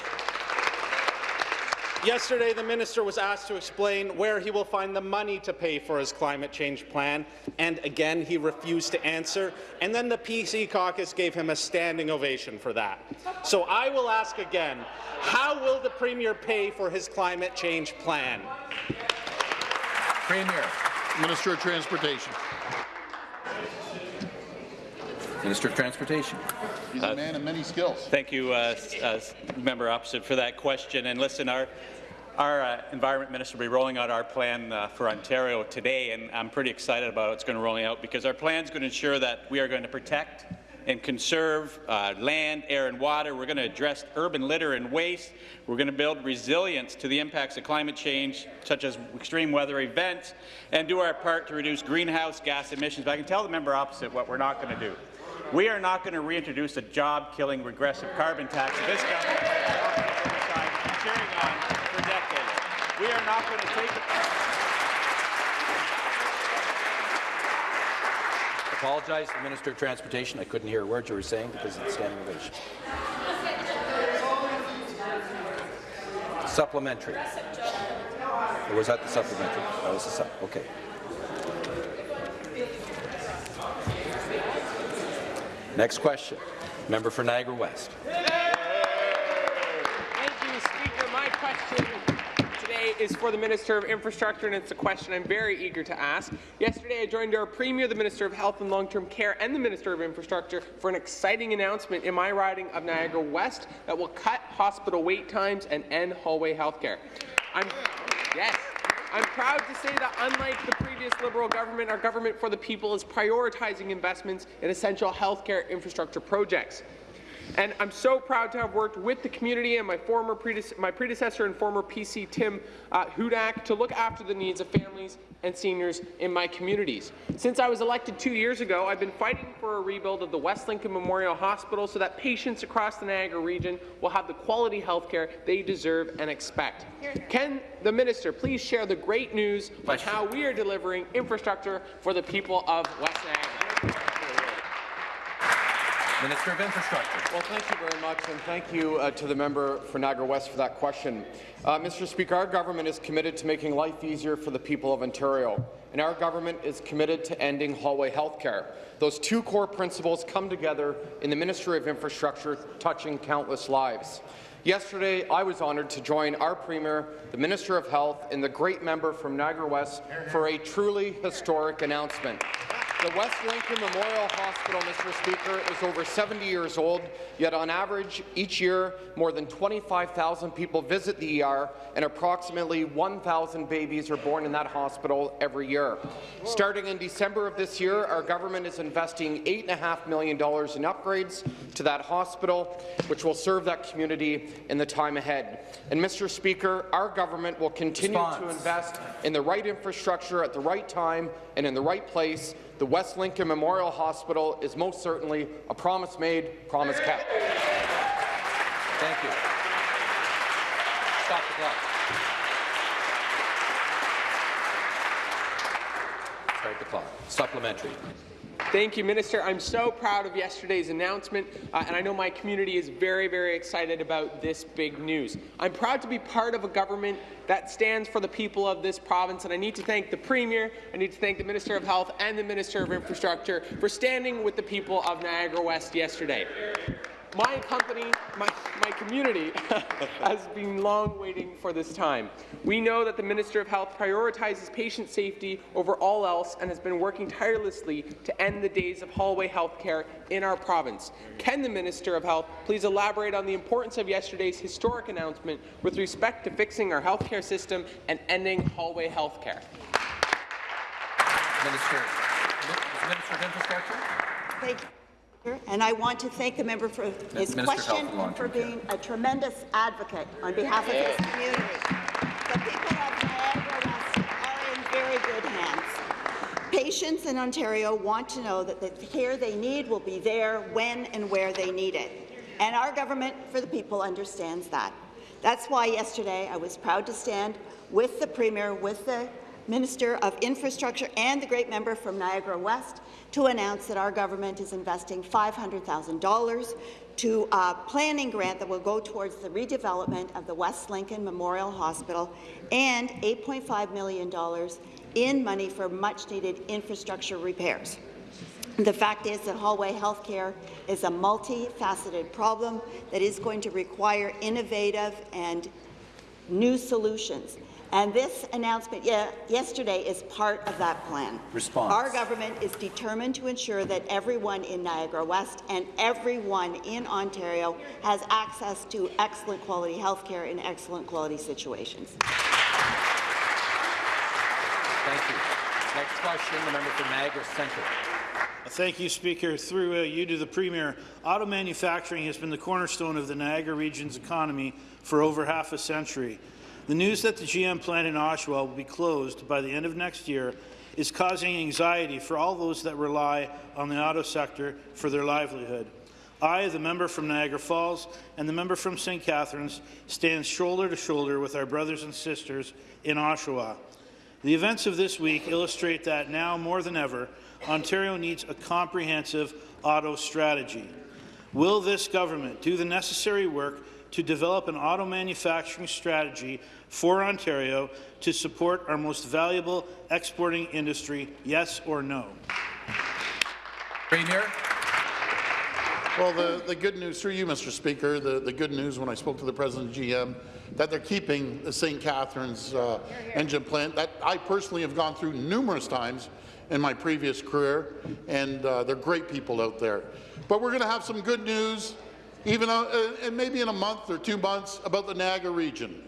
yesterday, the minister was asked to explain where he will find the money to pay for his climate change plan, and again, he refused to answer. And then the PC caucus gave him a standing ovation for that. So I will ask again, how will the Premier pay for his climate change plan? Premier. Minister of Transportation. Minister of Transportation. He's a man of many skills. Thank you, uh, uh, member opposite, for that question. And listen, our our uh, Environment Minister will be rolling out our plan uh, for Ontario today, and I'm pretty excited about what's going to roll out because our plan is going to ensure that we are going to protect and conserve uh, land, air and water. We're going to address urban litter and waste. We're going to build resilience to the impacts of climate change, such as extreme weather events, and do our part to reduce greenhouse gas emissions. But I can tell the member opposite what we're not going to do. We are not going to reintroduce a job-killing regressive carbon tax that this government has been on for decades. We are not going to take Apologize to the Minister of Transportation. I couldn't hear a word you were saying because of the standing ovation. Supplementary. Or was that the supplementary? That was the sup. Okay. Next question. Member for Niagara West. Thank you, Speaker. My question today is for the Minister of Infrastructure, and it's a question I'm very eager to ask. Yesterday, I joined our Premier, the Minister of Health and Long-Term Care, and the Minister of Infrastructure for an exciting announcement in my riding of Niagara West that will cut hospital wait times and end hallway healthcare. I'm yes. I'm proud to say that unlike the previous Liberal government, our government for the people is prioritizing investments in essential healthcare infrastructure projects. And I'm so proud to have worked with the community and my former predece my predecessor and former PC Tim uh, Hudak to look after the needs of families and seniors in my communities. Since I was elected two years ago, I've been fighting for a rebuild of the West Lincoln Memorial Hospital so that patients across the Niagara region will have the quality health care they deserve and expect. Can the minister please share the great news on how we are delivering infrastructure for the people of West Niagara? Minister of Infrastructure. Well, thank you very much, and thank you uh, to the member for Niagara West for that question. Uh, Mr. Speaker, our government is committed to making life easier for the people of Ontario, and our government is committed to ending hallway health care. Those two core principles come together in the Ministry of Infrastructure, touching countless lives. Yesterday, I was honoured to join our Premier, the Minister of Health, and the great member from Niagara West for a truly historic announcement. The West Lincoln Memorial Hospital, Mr. Speaker, is over 70 years old, yet on average, each year, more than 25,000 people visit the ER, and approximately 1,000 babies are born in that hospital every year. Starting in December of this year, our government is investing $8.5 million in upgrades to that hospital, which will serve that community in the time ahead. And, Mr. Speaker, our government will continue Response. to invest in the right infrastructure at the right time and in the right place the West Lincoln Memorial Hospital is most certainly a promise made, promise kept. Thank you. Stop the clock. Start the clock. Supplementary. Thank you, Minister. I'm so proud of yesterday's announcement, uh, and I know my community is very, very excited about this big news. I'm proud to be part of a government that stands for the people of this province, and I need to thank the Premier, I need to thank the Minister of Health and the Minister of Infrastructure for standing with the people of Niagara West yesterday. My company, my, my community, <laughs> has been long waiting for this time. We know that the Minister of Health prioritizes patient safety over all else and has been working tirelessly to end the days of hallway health care in our province. Can the Minister of Health please elaborate on the importance of yesterday's historic announcement with respect to fixing our healthcare system and ending hallway health care? Minister, Minister of Infrastructure. Thank you. And I want to thank the member for his Minister question and and for being a tremendous advocate on behalf of his community. The people of Niagara West are in very good hands. Patients in Ontario want to know that the care they need will be there when and where they need it. And our government for the people understands that. That's why yesterday I was proud to stand with the Premier, with the Minister of Infrastructure and the great member from Niagara West to announce that our government is investing $500,000 to a planning grant that will go towards the redevelopment of the West Lincoln Memorial Hospital and $8.5 million in money for much-needed infrastructure repairs. The fact is that hallway healthcare is a multifaceted problem that is going to require innovative and new solutions. And this announcement ye yesterday is part of that plan. Response. Our government is determined to ensure that everyone in Niagara West and everyone in Ontario has access to excellent quality health care in excellent quality situations. Thank you. Next question, the member for Niagara Centre. Thank you, Speaker. Through uh, you to the Premier, auto manufacturing has been the cornerstone of the Niagara region's economy for over half a century. The news that the GM plant in Oshawa will be closed by the end of next year is causing anxiety for all those that rely on the auto sector for their livelihood. I, the member from Niagara Falls and the member from St. Catharines, stand shoulder to shoulder with our brothers and sisters in Oshawa. The events of this week illustrate that now more than ever, Ontario needs a comprehensive auto strategy. Will this government do the necessary work to develop an auto manufacturing strategy for Ontario to support our most valuable exporting industry, yes or no? Premier. Well, the, the good news, through you, Mr. Speaker, the, the good news when I spoke to the president of GM, that they're keeping the St. Catharines uh, engine plant that I personally have gone through numerous times in my previous career, and uh, they're great people out there. But we're going to have some good news, even uh, and maybe in a month or two months, about the Niagara region.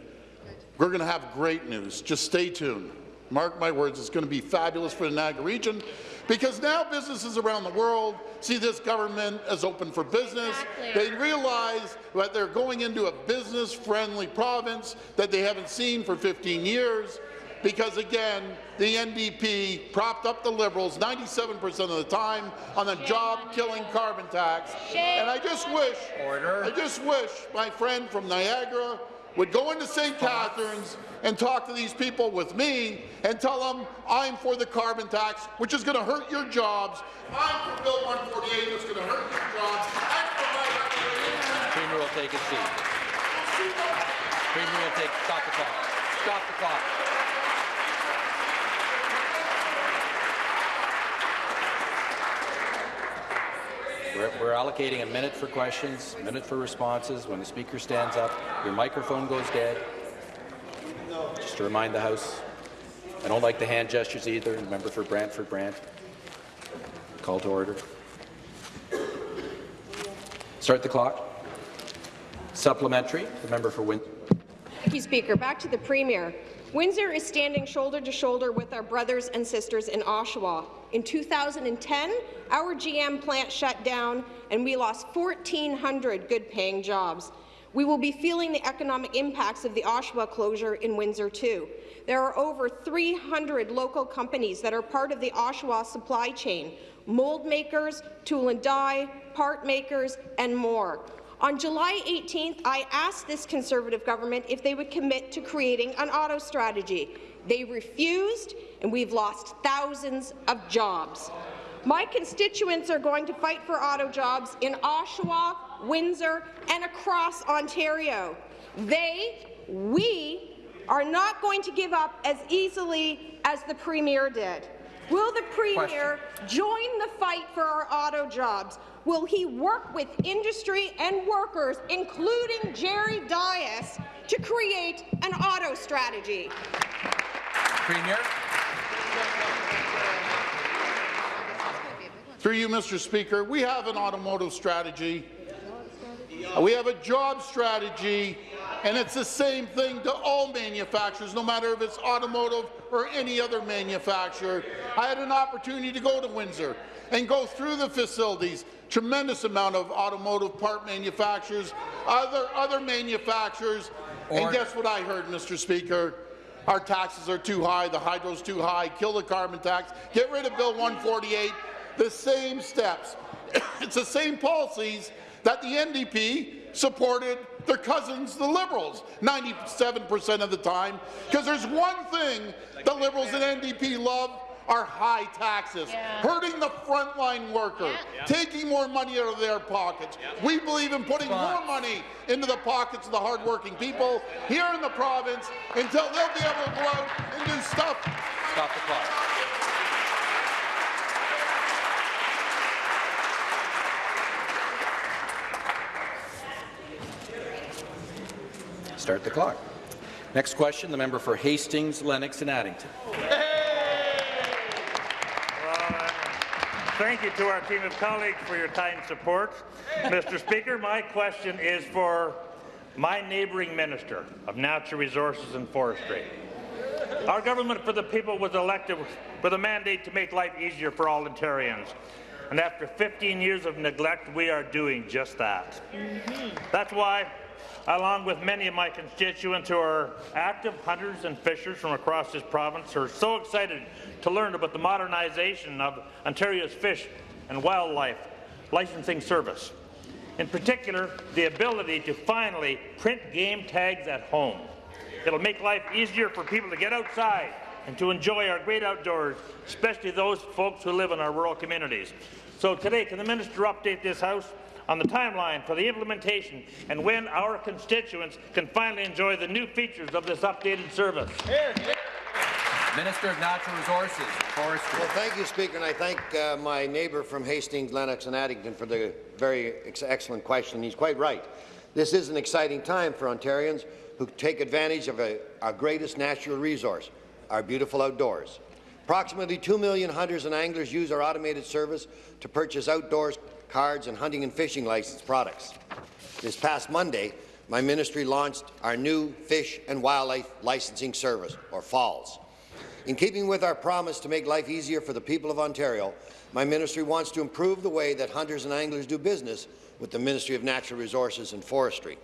We're going to have great news. Just stay tuned. Mark my words, it's going to be fabulous for the Niagara region because now businesses around the world see this government as open for business. Exactly. They realize that they're going into a business-friendly province that they haven't seen for 15 years because, again, the NDP propped up the Liberals 97% of the time on a job-killing carbon tax. And I just wish, Order. I just wish my friend from Niagara would go into St. Catharines and talk to these people with me and tell them I'm for the carbon tax, which is going to hurt your jobs. I'm for Bill 148, it's going to hurt your jobs. I'm for my Premier will take his seat. Premier will take. Stop the clock. Stop the clock. We're, we're allocating a minute for questions, a minute for responses. When the speaker stands up, your microphone goes dead. Just to remind the House, I don't like the hand gestures either. Member for Brantford Brant. Call to order. Start the clock. Supplementary. The member for Windsor. Thank you, Speaker. Back to the Premier. Windsor is standing shoulder to shoulder with our brothers and sisters in Oshawa. In 2010, our GM plant shut down and we lost 1,400 good-paying jobs. We will be feeling the economic impacts of the Oshawa closure in Windsor too. There are over 300 local companies that are part of the Oshawa supply chain, mold makers, tool and die, part makers, and more. On July 18th, I asked this Conservative government if they would commit to creating an auto strategy. They refused, and we've lost thousands of jobs. My constituents are going to fight for auto jobs in Oshawa, Windsor, and across Ontario. They, we, are not going to give up as easily as the Premier did. Will the Premier join the fight for our auto jobs? Will he work with industry and workers, including Jerry Dias, to create an auto strategy? Premier. Through you, Mr. Speaker, we have an automotive strategy. We have a job strategy, and it's the same thing to all manufacturers, no matter if it's automotive or any other manufacturer. I had an opportunity to go to Windsor and go through the facilities, tremendous amount of automotive part manufacturers, other, other manufacturers, and guess what I heard, Mr. Speaker? Our taxes are too high, the hydro's too high, kill the carbon tax, get rid of Bill 148, the same steps. <coughs> it's the same policies that the NDP supported their cousins, the Liberals, 97% of the time, because there's one thing the Liberals and NDP love, are high taxes, Yeah. hurting the frontline worker, Yeah. taking more money out of their pockets. We believe in putting more money into the pockets of the hardworking people here in the province until they'll be able to go out and do stuff. Stop the clock. Start the clock. Next question, the member for Hastings, Lennox and Addington. Uh, thank you to our team of colleagues for your kind support. Mr. Speaker, my question is for my neighbouring Minister of Natural Resources and Forestry. Our government for the people was elected with a mandate to make life easier for all Ontarians. And after 15 years of neglect, we are doing just that. Mm-hmm. That's why, along with many of my constituents who are active hunters and fishers from across this province, are so excited to learn about the modernization of Ontario's fish and wildlife licensing service. In particular, the ability to finally print game tags at home. It'll make life easier for people to get outside and to enjoy our great outdoors, especially those folks who live in our rural communities. So today, can the minister update this House on the timeline for the implementation and when our constituents can finally enjoy the new features of this updated service? Minister of Natural Resources and Forestry. Well, thank you, Speaker, and I thank uh, my neighbour from Hastings, Lennox and Addington for the very ex excellent question. He's quite right. This is an exciting time for Ontarians who take advantage of a, our greatest natural resource, our beautiful outdoors. Approximately 2 million hunters and anglers use our automated service to purchase outdoors cards and hunting and fishing license products. This past Monday, my ministry launched our new Fish and Wildlife Licensing Service, or FALS. In keeping with our promise to make life easier for the people of Ontario, my ministry wants to improve the way that hunters and anglers do business with the Ministry of Natural Resources and Forestry.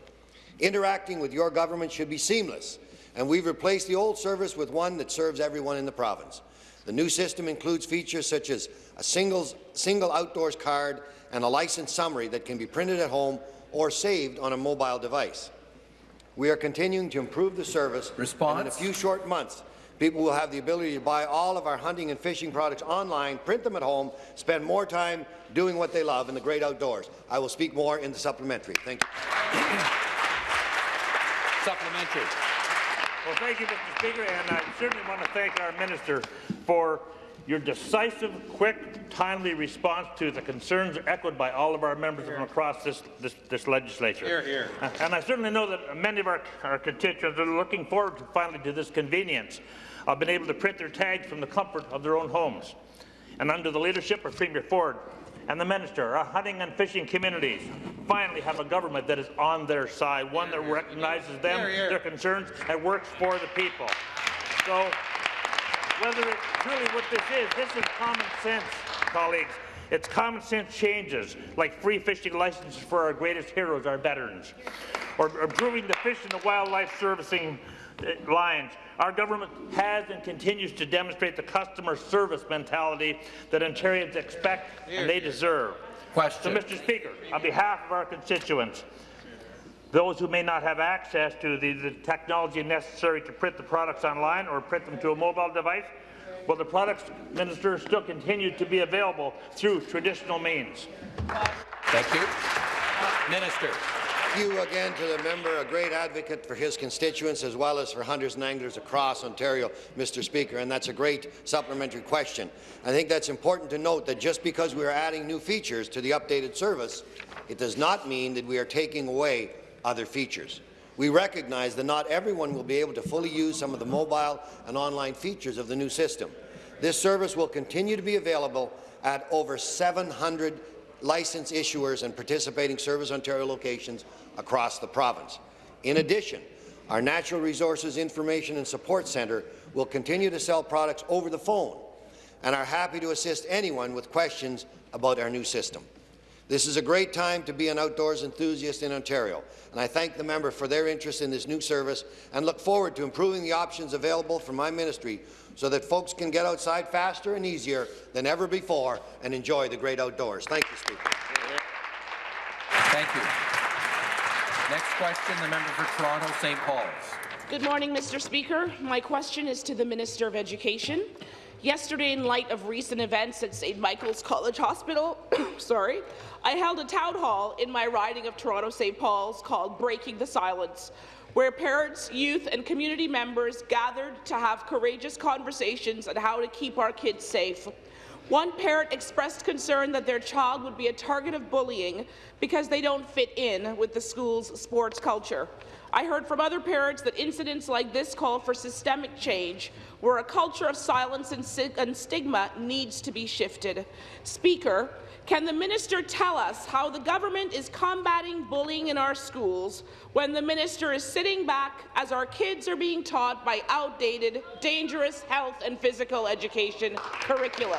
Interacting with your government should be seamless, and we've replaced the old service with one that serves everyone in the province. The new system includes features such as a single, single outdoors card and a license summary that can be printed at home or saved on a mobile device. We are continuing to improve the service, Response? and in a few short months, people will have the ability to buy all of our hunting and fishing products online, print them at home, spend more time doing what they love in the great outdoors. I will speak more in the supplementary. Thank you. Supplementary. Well, thank you, Mr. Speaker, and I certainly want to thank our minister for your decisive, quick, timely response to the concerns echoed by all of our members from across this, this, this legislature. Here, here. <laughs> And I certainly know that many of our, our constituents are looking forward to finally to this convenience of being able to print their tags from the comfort of their own homes. And under the leadership of Premier Ford and the minister, our hunting and fishing communities finally have a government that is on their side, one that recognizes them, their concerns, and works for the people. So, whether it's really what this is, this is common sense, colleagues. It's common sense changes, like free fishing licenses for our greatest heroes, our veterans, or improving the fish and the wildlife servicing uh, lines. Our government has and continues to demonstrate the customer service mentality that Ontarians expect and they deserve. Question. So, Mr. Speaker, on behalf of our constituents, those who may not have access to the, the, technology necessary to print the products online or print them to a mobile device, will the products minister still continue to be available through traditional means? Thank you. Minister. Thank you again to the member, a great advocate for his constituents as well as for hunters and anglers across Ontario, Mr. Speaker, and that's a great supplementary question. I think that's important to note that just because we are adding new features to the updated service, it does not mean that we are taking away other features. We recognize that not everyone will be able to fully use some of the mobile and online features of the new system. This service will continue to be available at over 700 license issuers and participating Service Ontario locations across the province. In addition, our Natural Resources Information and Support Centre will continue to sell products over the phone and are happy to assist anyone with questions about our new system. This is a great time to be an outdoors enthusiast in Ontario, and I thank the member for their interest in this new service and look forward to improving the options available from my ministry so that folks can get outside faster and easier than ever before and enjoy the great outdoors. Thank you, Speaker. Thank you. Next question, the member for Toronto St. Paul's. Good morning, Mr. Speaker. My question is to the Minister of Education. Yesterday, in light of recent events at St. Michael's College Hospital, <coughs> sorry, I held a town hall in my riding of Toronto St. Paul's called Breaking the Silence, where parents, youth and community members gathered to have courageous conversations on how to keep our kids safe. One parent expressed concern that their child would be a target of bullying because they don't fit in with the school's sports culture. I heard from other parents that incidents like this call for systemic change, where a culture of silence and, stigma needs to be shifted. Speaker, can the minister tell us how the government is combating bullying in our schools when the minister is sitting back as our kids are being taught by outdated, dangerous health and physical education curriculum?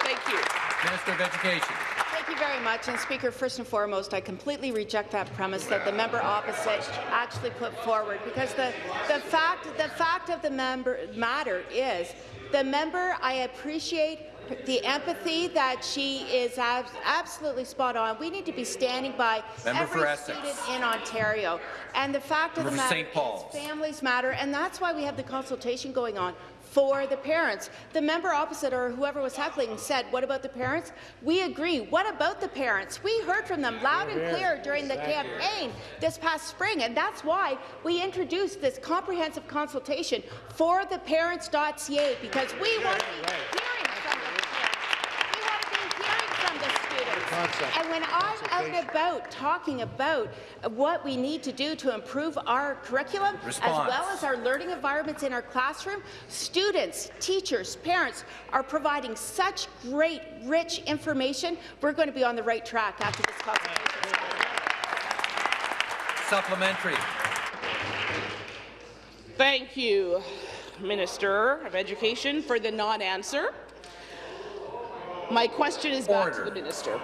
Thank you. Minister of Education. Thank you very much. And Speaker, first and foremost, I completely reject that premise that the member opposite actually put forward because the, the, fact, the fact of the member matter is the member, I appreciate the empathy that she is ab absolutely spot on. We need to be standing by Member every student in Ontario. And the fact Member of the matter is families matter, and that's why we have the consultation going on for the parents. The member opposite or whoever was heckling said, what about the parents? We agree. What about the parents? We heard from them loud and clear during the campaign this past spring, and that's why we introduced this comprehensive consultation for the parents.ca because we want to be hearing from them. We want to be hearing from the students. And when I'm out and about talking about what we need to do to improve our curriculum, Response. as well as our learning environments in our classroom, students, teachers, parents are providing such great, rich information. We're going to be on the right track after this consultation. Supplementary. Thank you, Minister of Education, for the non-answer. My question is back to the minister.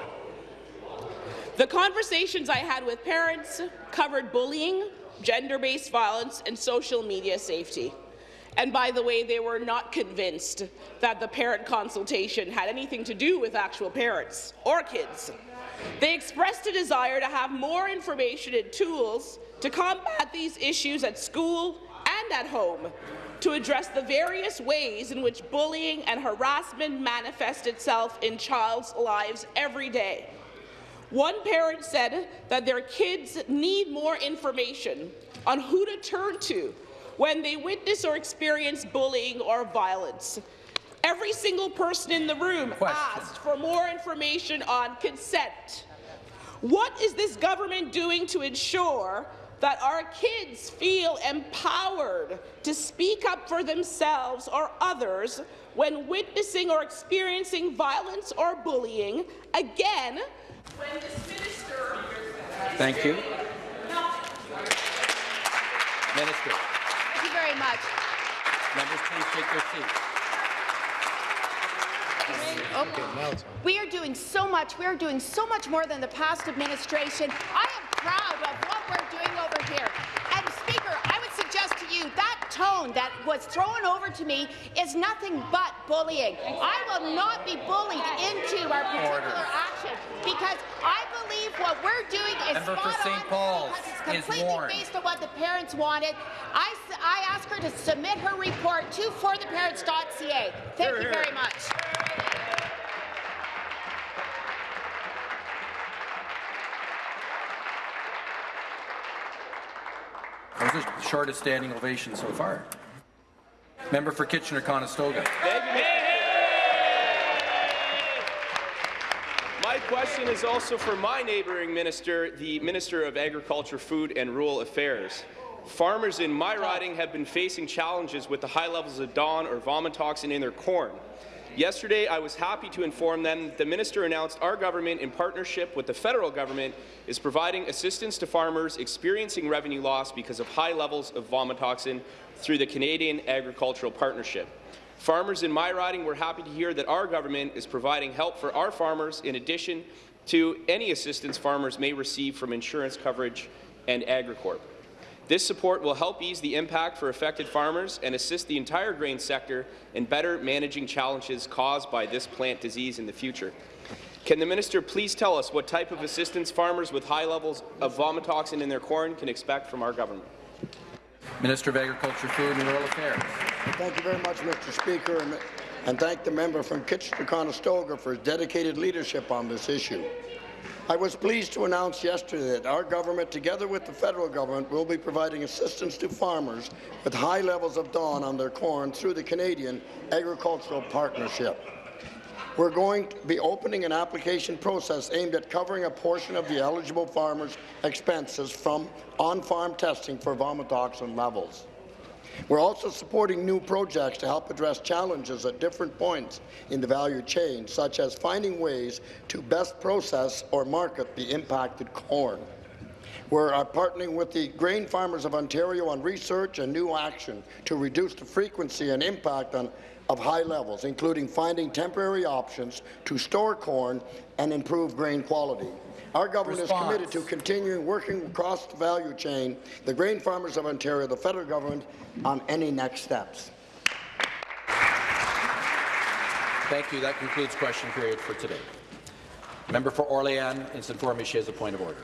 The conversations I had with parents covered bullying, gender-based violence, and social media safety. And by the way, they were not convinced that the parent consultation had anything to do with actual parents or kids. They expressed a desire to have more information and tools to combat these issues at school and at home, to address the various ways in which bullying and harassment manifest itself in child's lives every day. One parent said that their kids need more information on who to turn to when they witness or experience bullying or violence. Every single person in the room Question. asked for more information on consent. What is this government doing to ensure that our kids feel empowered to speak up for themselves or others when witnessing or experiencing violence or bullying. Again, when this minister... Thank you. Minister. Thank you very much. Members, please take your seats. Okay. We are doing so much. We are doing so much more than the past administration. I am proud of what we're doing over here. And Speaker, I would suggest to you that tone that was thrown over to me is nothing but bullying. I will not be bullied into our particular action because I believe what we're doing is Member spot on Paul's because it's completely based on what the parents wanted. I, I ask her to submit her report to fortheparents.ca. Thank you very much. The shortest standing ovation so far. Member for Kitchener-Conestoga. My question is also for my neighbouring minister, the Minister of Agriculture, Food and Rural Affairs. Farmers in my riding have been facing challenges with the high levels of DON or vomitoxin in their corn. Yesterday, I was happy to inform them that the minister announced our government, in partnership with the federal government, is providing assistance to farmers experiencing revenue loss because of high levels of vomitoxin through the Canadian Agricultural Partnership. Farmers in my riding were happy to hear that our government is providing help for our farmers in addition to any assistance farmers may receive from insurance coverage and Agricorp. This support will help ease the impact for affected farmers and assist the entire grain sector in better managing challenges caused by this plant disease in the future. Can the minister please tell us what type of assistance farmers with high levels of vomitoxin in their corn can expect from our government? Minister of Agriculture, Food and Rural Affairs. Thank you very much, Mr. Speaker, and, and thank the member from Kitchener-Conestoga for his dedicated leadership on this issue. I was pleased to announce yesterday that our government, together with the federal government, will be providing assistance to farmers with high levels of DON on their corn through the Canadian Agricultural Partnership. We're going to be opening an application process aimed at covering a portion of the eligible farmers' expenses from on-farm testing for vomitoxin levels. We're also supporting new projects to help address challenges at different points in the value chain, such as finding ways to best process or market the impacted corn. We're uh, partnering with the Grain Farmers of Ontario on research and new action to reduce the frequency and impact on, of high levels, including finding temporary options to store corn and improve grain quality. Our government Response. is committed to continuing working across the value chain, the Grain Farmers of Ontario, the federal government, on any next steps. Thank you. That concludes question period for today. Member for Orléans is informed me she has a point of order.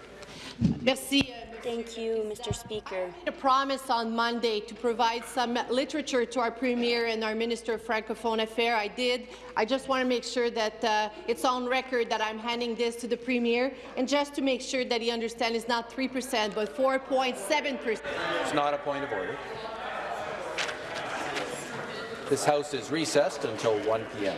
Merci. Euh, Thank you, Mr. Speaker. I promised on Monday to provide some literature to our Premier and our Minister of Francophone Affairs. I did. I just want to make sure that uh, it's on record that I'm handing this to the Premier, and just to make sure that he understands it's not 3 percent, but 4.7 percent. It's not a point of order. This House is recessed until 1 p.m.